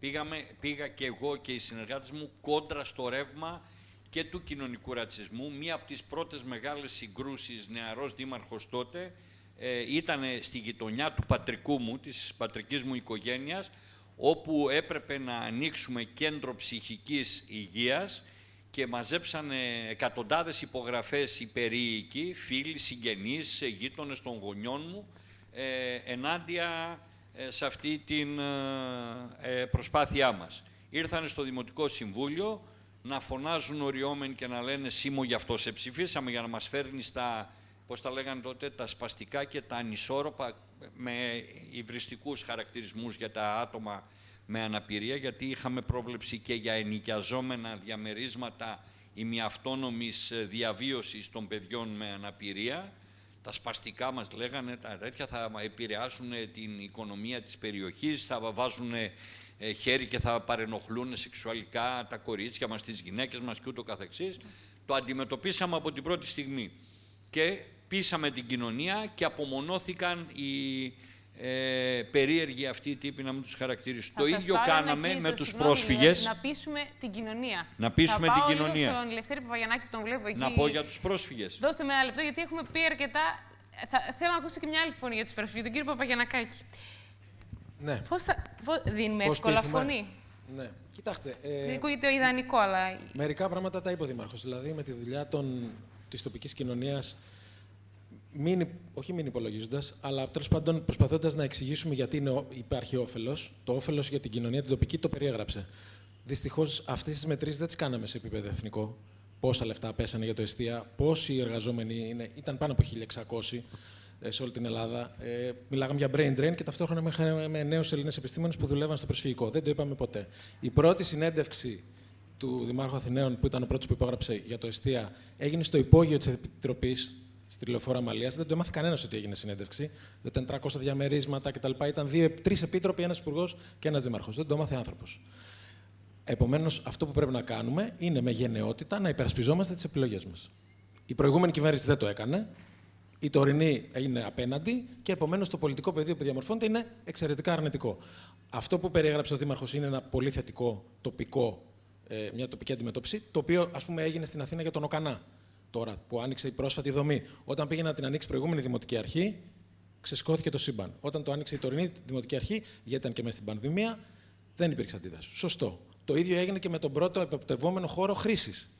πήγαμε, πήγα και εγώ και οι συνεργάτες μου κόντρα στο ρεύμα και του κοινωνικού ρατσισμού. Μία από τις πρώτες μεγάλες συγκρούσεις νεαρός δήμαρχος τότε ε, ήταν στη γειτονιά του πατρικού μου, της πατρικής μου οικογένειας, όπου έπρεπε να ανοίξουμε κέντρο ψυχικής υγείας και μαζέψανε εκατοντάδες υπογραφές οι περίοικοι, φίλοι, συγγενείς, γείτονες των γονιών μου, ε, ενάντια ε, σε αυτή την ε, προσπάθειά μας. Ήρθαν στο Δημοτικό Συμβούλιο να φωνάζουν οριόμενοι και να λένε «Σίμω γι' αυτό σε ψηφίσαμε» για να μας φέρνεις στα, πώς τα λέγανε τότε, τα σπαστικά και τα ανισόρροπα με υβριστικούς χαρακτηρισμούς για τα άτομα με αναπηρία, γιατί είχαμε πρόβλεψη και για ενοικιαζόμενα διαμερίσματα ημιαυτόνομης διαβίωσης των παιδιών με αναπηρία. Τα σπαστικά μας λέγανε, τα τέτοια θα επηρεάσουν την οικονομία της περιοχής, θα βάζουν χέρι και θα παρενοχλούν σεξουαλικά τα κορίτσια μας, τις γυναίκες μας και ούτω καθεξής. Το αντιμετωπίσαμε από την πρώτη στιγμή και πείσαμε την κοινωνία και απομονώθηκαν οι ε, περίεργοι αυτοί οι τύποι να μην τους χαρακτηρίσουν. Το ίδιο κάναμε με τους πρόσφυγες. Να πείσουμε την κοινωνία. Να πείσουμε Θα την πάω κοινωνία. Λίγο στον Λευτέρη Παπαγιανάκη, τον βλέπω εκεί. Να πω για τους πρόσφυγες. Δώστε με ένα λεπτό, γιατί έχουμε πει αρκετά. Θα, θέλω να ακούσω και μια άλλη φωνή για τους πρόσφυγες, τον κύριο Παπαγιανακάκη. Ναι. Πώς θα... πώς- Δίνουμε Πώς εύκολα πείθουμε; φωνή; Ναι. Κοιτάξτε, Δεν ε, ακούγεται το ιδανικό, αλλά μερικά πράγματα τα είπε ο Δήμαρχος. Δηλαδή, με τη δουλειά των, της τοπικής κοινωνίας, μην, υ- όχι μην υπολογίζοντας, αλλά τέλος πάντων προσπαθώντας να εξηγήσουμε γιατί είναι, ο- υπάρχει όφελος. Το όφελος για την κοινωνία την τοπική το περιέγραψε. Δυστυχώς αυτές τις μετρήσεις δεν τις κάναμε σε επίπεδο εθνικό. Πόσα λεφτά πέσανε για το εστία, πόσοι εργαζόμενοι είναι, ήταν πάνω από 1.600 ε, σε όλη την Ελλάδα. Ε, μιλάγαμε για brain drain και ταυτόχρονα με, με νέους Έλληνες επιστήμονες που δουλεύαν στο προσφυγικό. Δεν το είπαμε ποτέ. Η πρώτη συνέντευξη του Δημάρχου Αθηναίων, που ήταν ο πρώτος που υπόγραψε για το εστία, έγινε στο υπόγειο της Επιτροπής στη τηλεφόρα Μαλία. Δεν το έμαθε κανένας ότι έγινε συνέντευξη. Ήταν 300 διαμερίσματα κτλ. Ήταν τρεις επίτροποι, ένας υπουργός και ένας δήμαρχος. Δεν το έμαθε άνθρωπος. Επομένως, αυτό που πρέπει να κάνουμε είναι με γενναιότητα να υπερασπιζόμαστε τις επιλογές μας. Η προηγούμενη κυβέρνηση δεν το έκανε. Η τωρινή είναι απέναντι και επομένως το πολιτικό πεδίο που διαμορφώνεται είναι εξαιρετικά αρνητικό. Αυτό που περιέγραψε ο Δήμαρχος είναι ένα πολύ θετικό τοπικό, ε, μια τοπική αντιμετώπιση, το οποίο ας πούμε έγινε στην Αθήνα για τον Οκανά. Τώρα που άνοιξε η πρόσφατη δομή. Όταν πήγε να την ανοίξει η προηγούμενη δημοτική αρχή, ξεσηκώθηκε το σύμπαν. Όταν το άνοιξε η τωρινή δημοτική αρχή, γιατί ήταν και μέσα στην πανδημία, δεν υπήρξε αντίδραση. Σωστό. Το ίδιο έγινε και με τον πρώτο εποπτευόμενο χώρο χρήσης.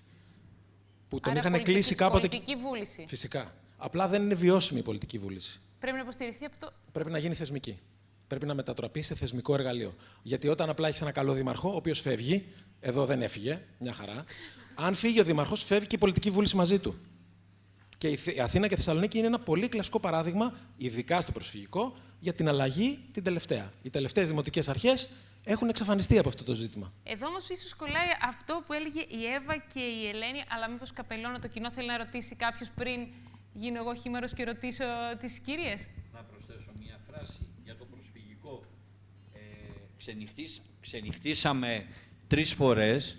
Που τον Άρα είχαν πολιτική- κλείσει κάποτε. Πολιτική βούληση. Φυσικά. Απλά δεν είναι βιώσιμη η πολιτική βούληση. Πρέπει να υποστηριχθεί από το. Πρέπει να γίνει θεσμική. Πρέπει να μετατραπεί σε θεσμικό εργαλείο. Γιατί όταν απλά έχεις ένα καλό δήμαρχο, ο οποίος φεύγει, εδώ δεν έφυγε, μια χαρά. Αν φύγει ο δήμαρχο, φεύγει και η πολιτική βούληση μαζί του. Και η Θ- η Αθήνα και η Θεσσαλονίκη είναι ένα πολύ κλασικό παράδειγμα, ειδικά στο προσφυγικό, για την αλλαγή την τελευταία. Οι τελευταίες δημοτικές αρχές έχουν εξαφανιστεί από αυτό το ζήτημα. Εδώ όμως ίσως κολλάει αυτό που έλεγε η Εύα και η Ελένη, αλλά μήπως καπελώνω το κοινό θέλει να ρωτήσει κάποιος πριν γίνω εγώ χήμαρο και ρωτήσω τις κυρίες. Να προσθέσω μία φράση για το προσφυγικό. Ε, ξενυχτήσ- ξενυχτήσαμε τρεις φορές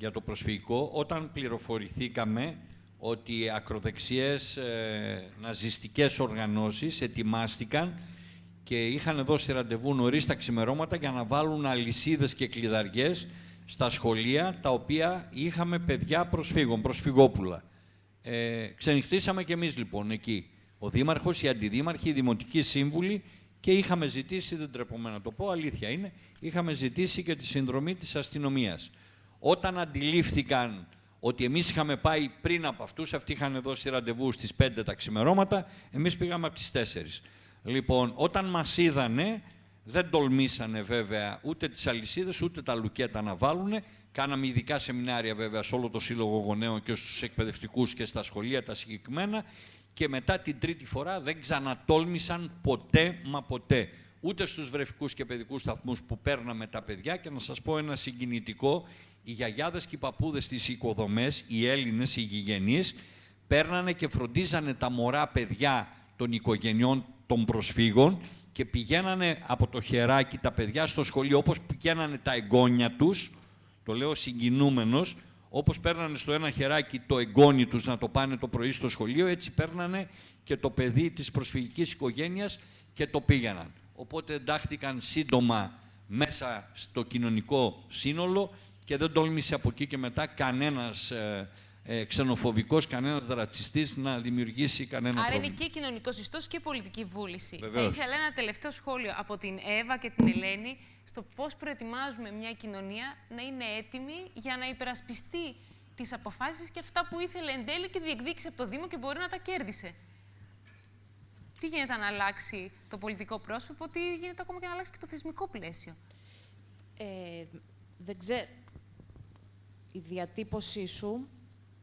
για το προσφυγικό όταν πληροφορηθήκαμε ότι οι ακροδεξιές ε, ναζιστικές οργανώσεις ετοιμάστηκαν και είχαν δώσει ραντεβού νωρίς τα ξημερώματα για να βάλουν αλυσίδες και κλειδαριές στα σχολεία τα οποία είχαμε παιδιά προσφύγων, προσφυγόπουλα. Ε, ξενυχτήσαμε κι εμείς λοιπόν εκεί. Ο Δήμαρχος, οι Αντιδήμαρχοι, οι Δημοτικοί Σύμβουλοι και είχαμε ζητήσει, δεν τρεπομαι να το πω, αλήθεια είναι, είχαμε ζητήσει και τη συνδρομή της αστυνομίας. Όταν αντιλήφθηκαν ότι εμείς είχαμε πάει πριν από αυτούς, αυτοί είχαν δώσει ραντεβού στις 5 τα ξημερώματα, εμείς πήγαμε από τις 4. Λοιπόν, όταν μας είδανε, δεν τολμήσανε βέβαια ούτε τις αλυσίδες ούτε τα λουκέτα να βάλουν. Κάναμε ειδικά σεμινάρια βέβαια σε όλο το Σύλλογο Γονέων και στους εκπαιδευτικούς και στα σχολεία τα συγκεκριμένα και μετά την τρίτη φορά δεν ξανατόλμησαν ποτέ μα ποτέ. Ούτε στους βρεφικούς και παιδικούς σταθμούς που παίρναμε τα παιδιά και να σας πω ένα συγκινητικό, οι γιαγιάδες και οι παππούδες στις οικοδομές, οι Έλληνες, οι γηγενείς, παίρνανε και φροντίζανε τα μωρά παιδιά των οικογενειών των προσφύγων και πηγαίνανε από το χεράκι τα παιδιά στο σχολείο όπως πηγαίνανε τα εγγόνια τους, το λέω συγκινούμενος, όπως παίρνανε στο ένα χεράκι το εγγόνι τους να το πάνε το πρωί στο σχολείο, έτσι παίρνανε και το παιδί της προσφυγικής οικογένειας και το πήγαιναν. Οπότε εντάχθηκαν σύντομα μέσα στο κοινωνικό σύνολο και δεν τόλμησε από εκεί και μετά κανένας ε, ε, ξενοφοβικός, κανένας ρατσιστής να δημιουργήσει κανένα Άρα είναι πρόβλημα. και κοινωνικός ιστός και πολιτική βούληση. Βεβαίως. Θα ήθελα ένα τελευταίο σχόλιο από την Εύα και την Ελένη στο πώς προετοιμάζουμε μια κοινωνία να είναι έτοιμη για να υπερασπιστεί τις αποφάσεις και αυτά που ήθελε εν τέλει και διεκδίκησε από το Δήμο και μπορεί να τα κέρδισε. Τι γίνεται να αλλάξει το πολιτικό πρόσωπο, τι γίνεται ακόμα και να αλλάξει και το θεσμικό πλαίσιο; Ε, δεν ξέρω. Η διατύπωσή σου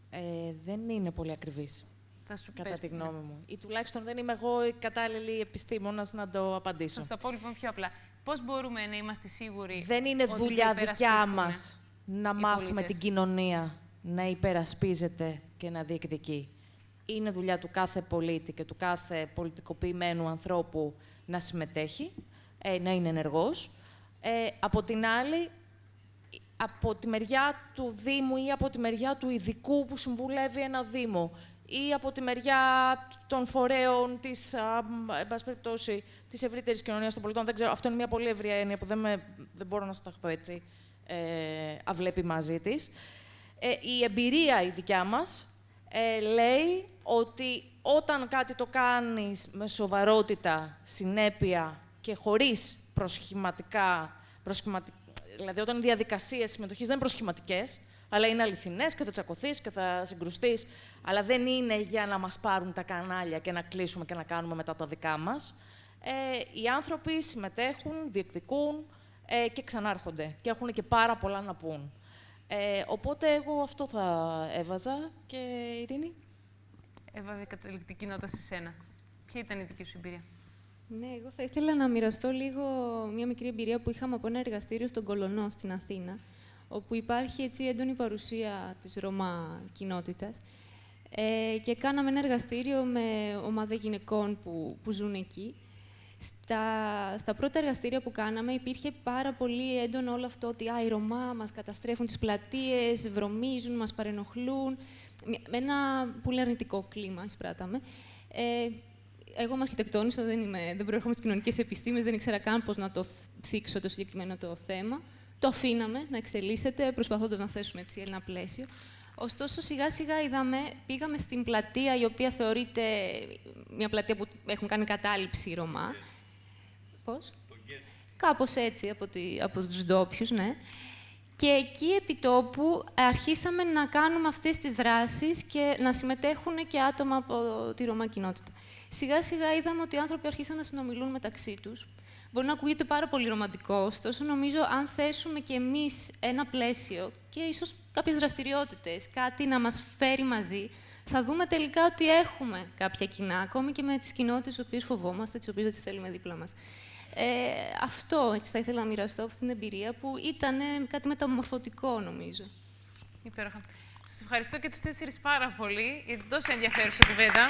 ε, δεν είναι πολύ ακριβής, Θα σου κατά πες, τη ναι. γνώμη μου. Ή τουλάχιστον δεν είμαι εγώ η κατάλληλη επιστήμονας να το Θα απαντήσω. σου τα πω λοιπόν πιο απλά. Πώς μπορούμε να είμαστε σίγουροι. Δεν είναι ότι το δουλειά δικιά υπερασπιστούν μας να οι μάθουμε πολίτες; την κοινωνία να υπερασπίζεται και να διεκδικεί. Είναι δουλειά του κάθε πολίτη και του κάθε πολιτικοποιημένου ανθρώπου να συμμετέχει, ε, να είναι ενεργός. Ε, από την άλλη, από τη μεριά του Δήμου ή από τη μεριά του ειδικού που συμβουλεύει ένα Δήμο ή από τη μεριά των φορέων της, α, μ, εν πάση περιπτώσει, της ευρύτερης κοινωνίας των πολιτών. Δεν ξέρω, αυτό είναι μια πολύ ευρία έννοια που δεν, με, δεν μπορώ να σταχθώ έτσι ε, αβλέπει μαζί της. Ε, η εμπειρία η δικιά μας ε, λέει ότι όταν κάτι το κάνεις με σοβαρότητα, συνέπεια και χωρίς προσχηματικά, προσχηματι- δηλαδή όταν οι διαδικασίες συμμετοχής δεν είναι προσχηματικές, αλλά είναι αληθινές και θα τσακωθείς και θα συγκρουστείς, αλλά δεν είναι για να μας πάρουν τα κανάλια και να κλείσουμε και να κάνουμε μετά τα δικά μας. Ε, οι άνθρωποι συμμετέχουν, διεκδικούν ε, και ξανάρχονται και έχουν και πάρα πολλά να πούν. Ε, οπότε εγώ αυτό θα έβαζα και Ειρήνη; Έβαβε καταληκτική νότα σε σένα. Ποια ήταν η δική σου εμπειρία; Ναι, εγώ θα ήθελα να μοιραστώ λίγο μια μικρή εμπειρία που είχαμε από ένα εργαστήριο στον Κολονό στην Αθήνα, όπου υπάρχει έτσι έντονη παρουσία της Ρωμά κοινότητας. Ε, και κάναμε ένα εργαστήριο με ομάδα γυναικών που, που ζουν εκεί. Στα, στα πρώτα εργαστήρια που κάναμε υπήρχε πάρα πολύ έντονο όλο αυτό ότι α, οι Ρωμά μας καταστρέφουν τις πλατείες, βρωμίζουν, μας παρενοχλούν. Με με ένα πολύ αρνητικό κλίμα εισπράταμε. Ε, εγώ είμαι αρχιτεκτόνισσα, δεν, είμαι, δεν προέρχομαι στις κοινωνικές επιστήμες, δεν ήξερα καν πώς να το θίξω το συγκεκριμένο το θέμα. Το αφήναμε να εξελίσσεται, προσπαθώντας να θέσουμε έτσι ένα πλαίσιο. Ωστόσο, σιγά σιγά είδαμε, πήγαμε στην πλατεία, η οποία θεωρείται μια πλατεία που έχουν κάνει κατάληψη οι Ρωμά. Πώς; Κάπως έτσι, από, τη, από τους ντόπιους, ναι. Και εκεί επί τόπου αρχίσαμε να κάνουμε αυτές τις δράσεις και να συμμετέχουν και άτομα από τη Ρωμά κοινότητα. Σιγά σιγά είδαμε ότι οι άνθρωποι αρχίσαν να συνομιλούν μεταξύ τους. Μπορεί να ακούγεται πάρα πολύ ρομαντικό, ωστόσο νομίζω αν θέσουμε κι εμείς ένα πλαίσιο και ίσως κάποιες δραστηριότητες, κάτι να μας φέρει μαζί, θα δούμε τελικά ότι έχουμε κάποια κοινά, ακόμη και με τις κοινότητες τις οποίες φοβόμαστε, τις οποίες δεν τις θέλουμε δίπλα μας. Ε, αυτό έτσι θα ήθελα να μοιραστώ αυτή την εμπειρία που ήταν κάτι μεταμορφωτικό νομίζω. Υπέροχα. Σας ευχαριστώ και τους τέσσερις πάρα πολύ για την τόσο ενδιαφέρουσα κουβέντα.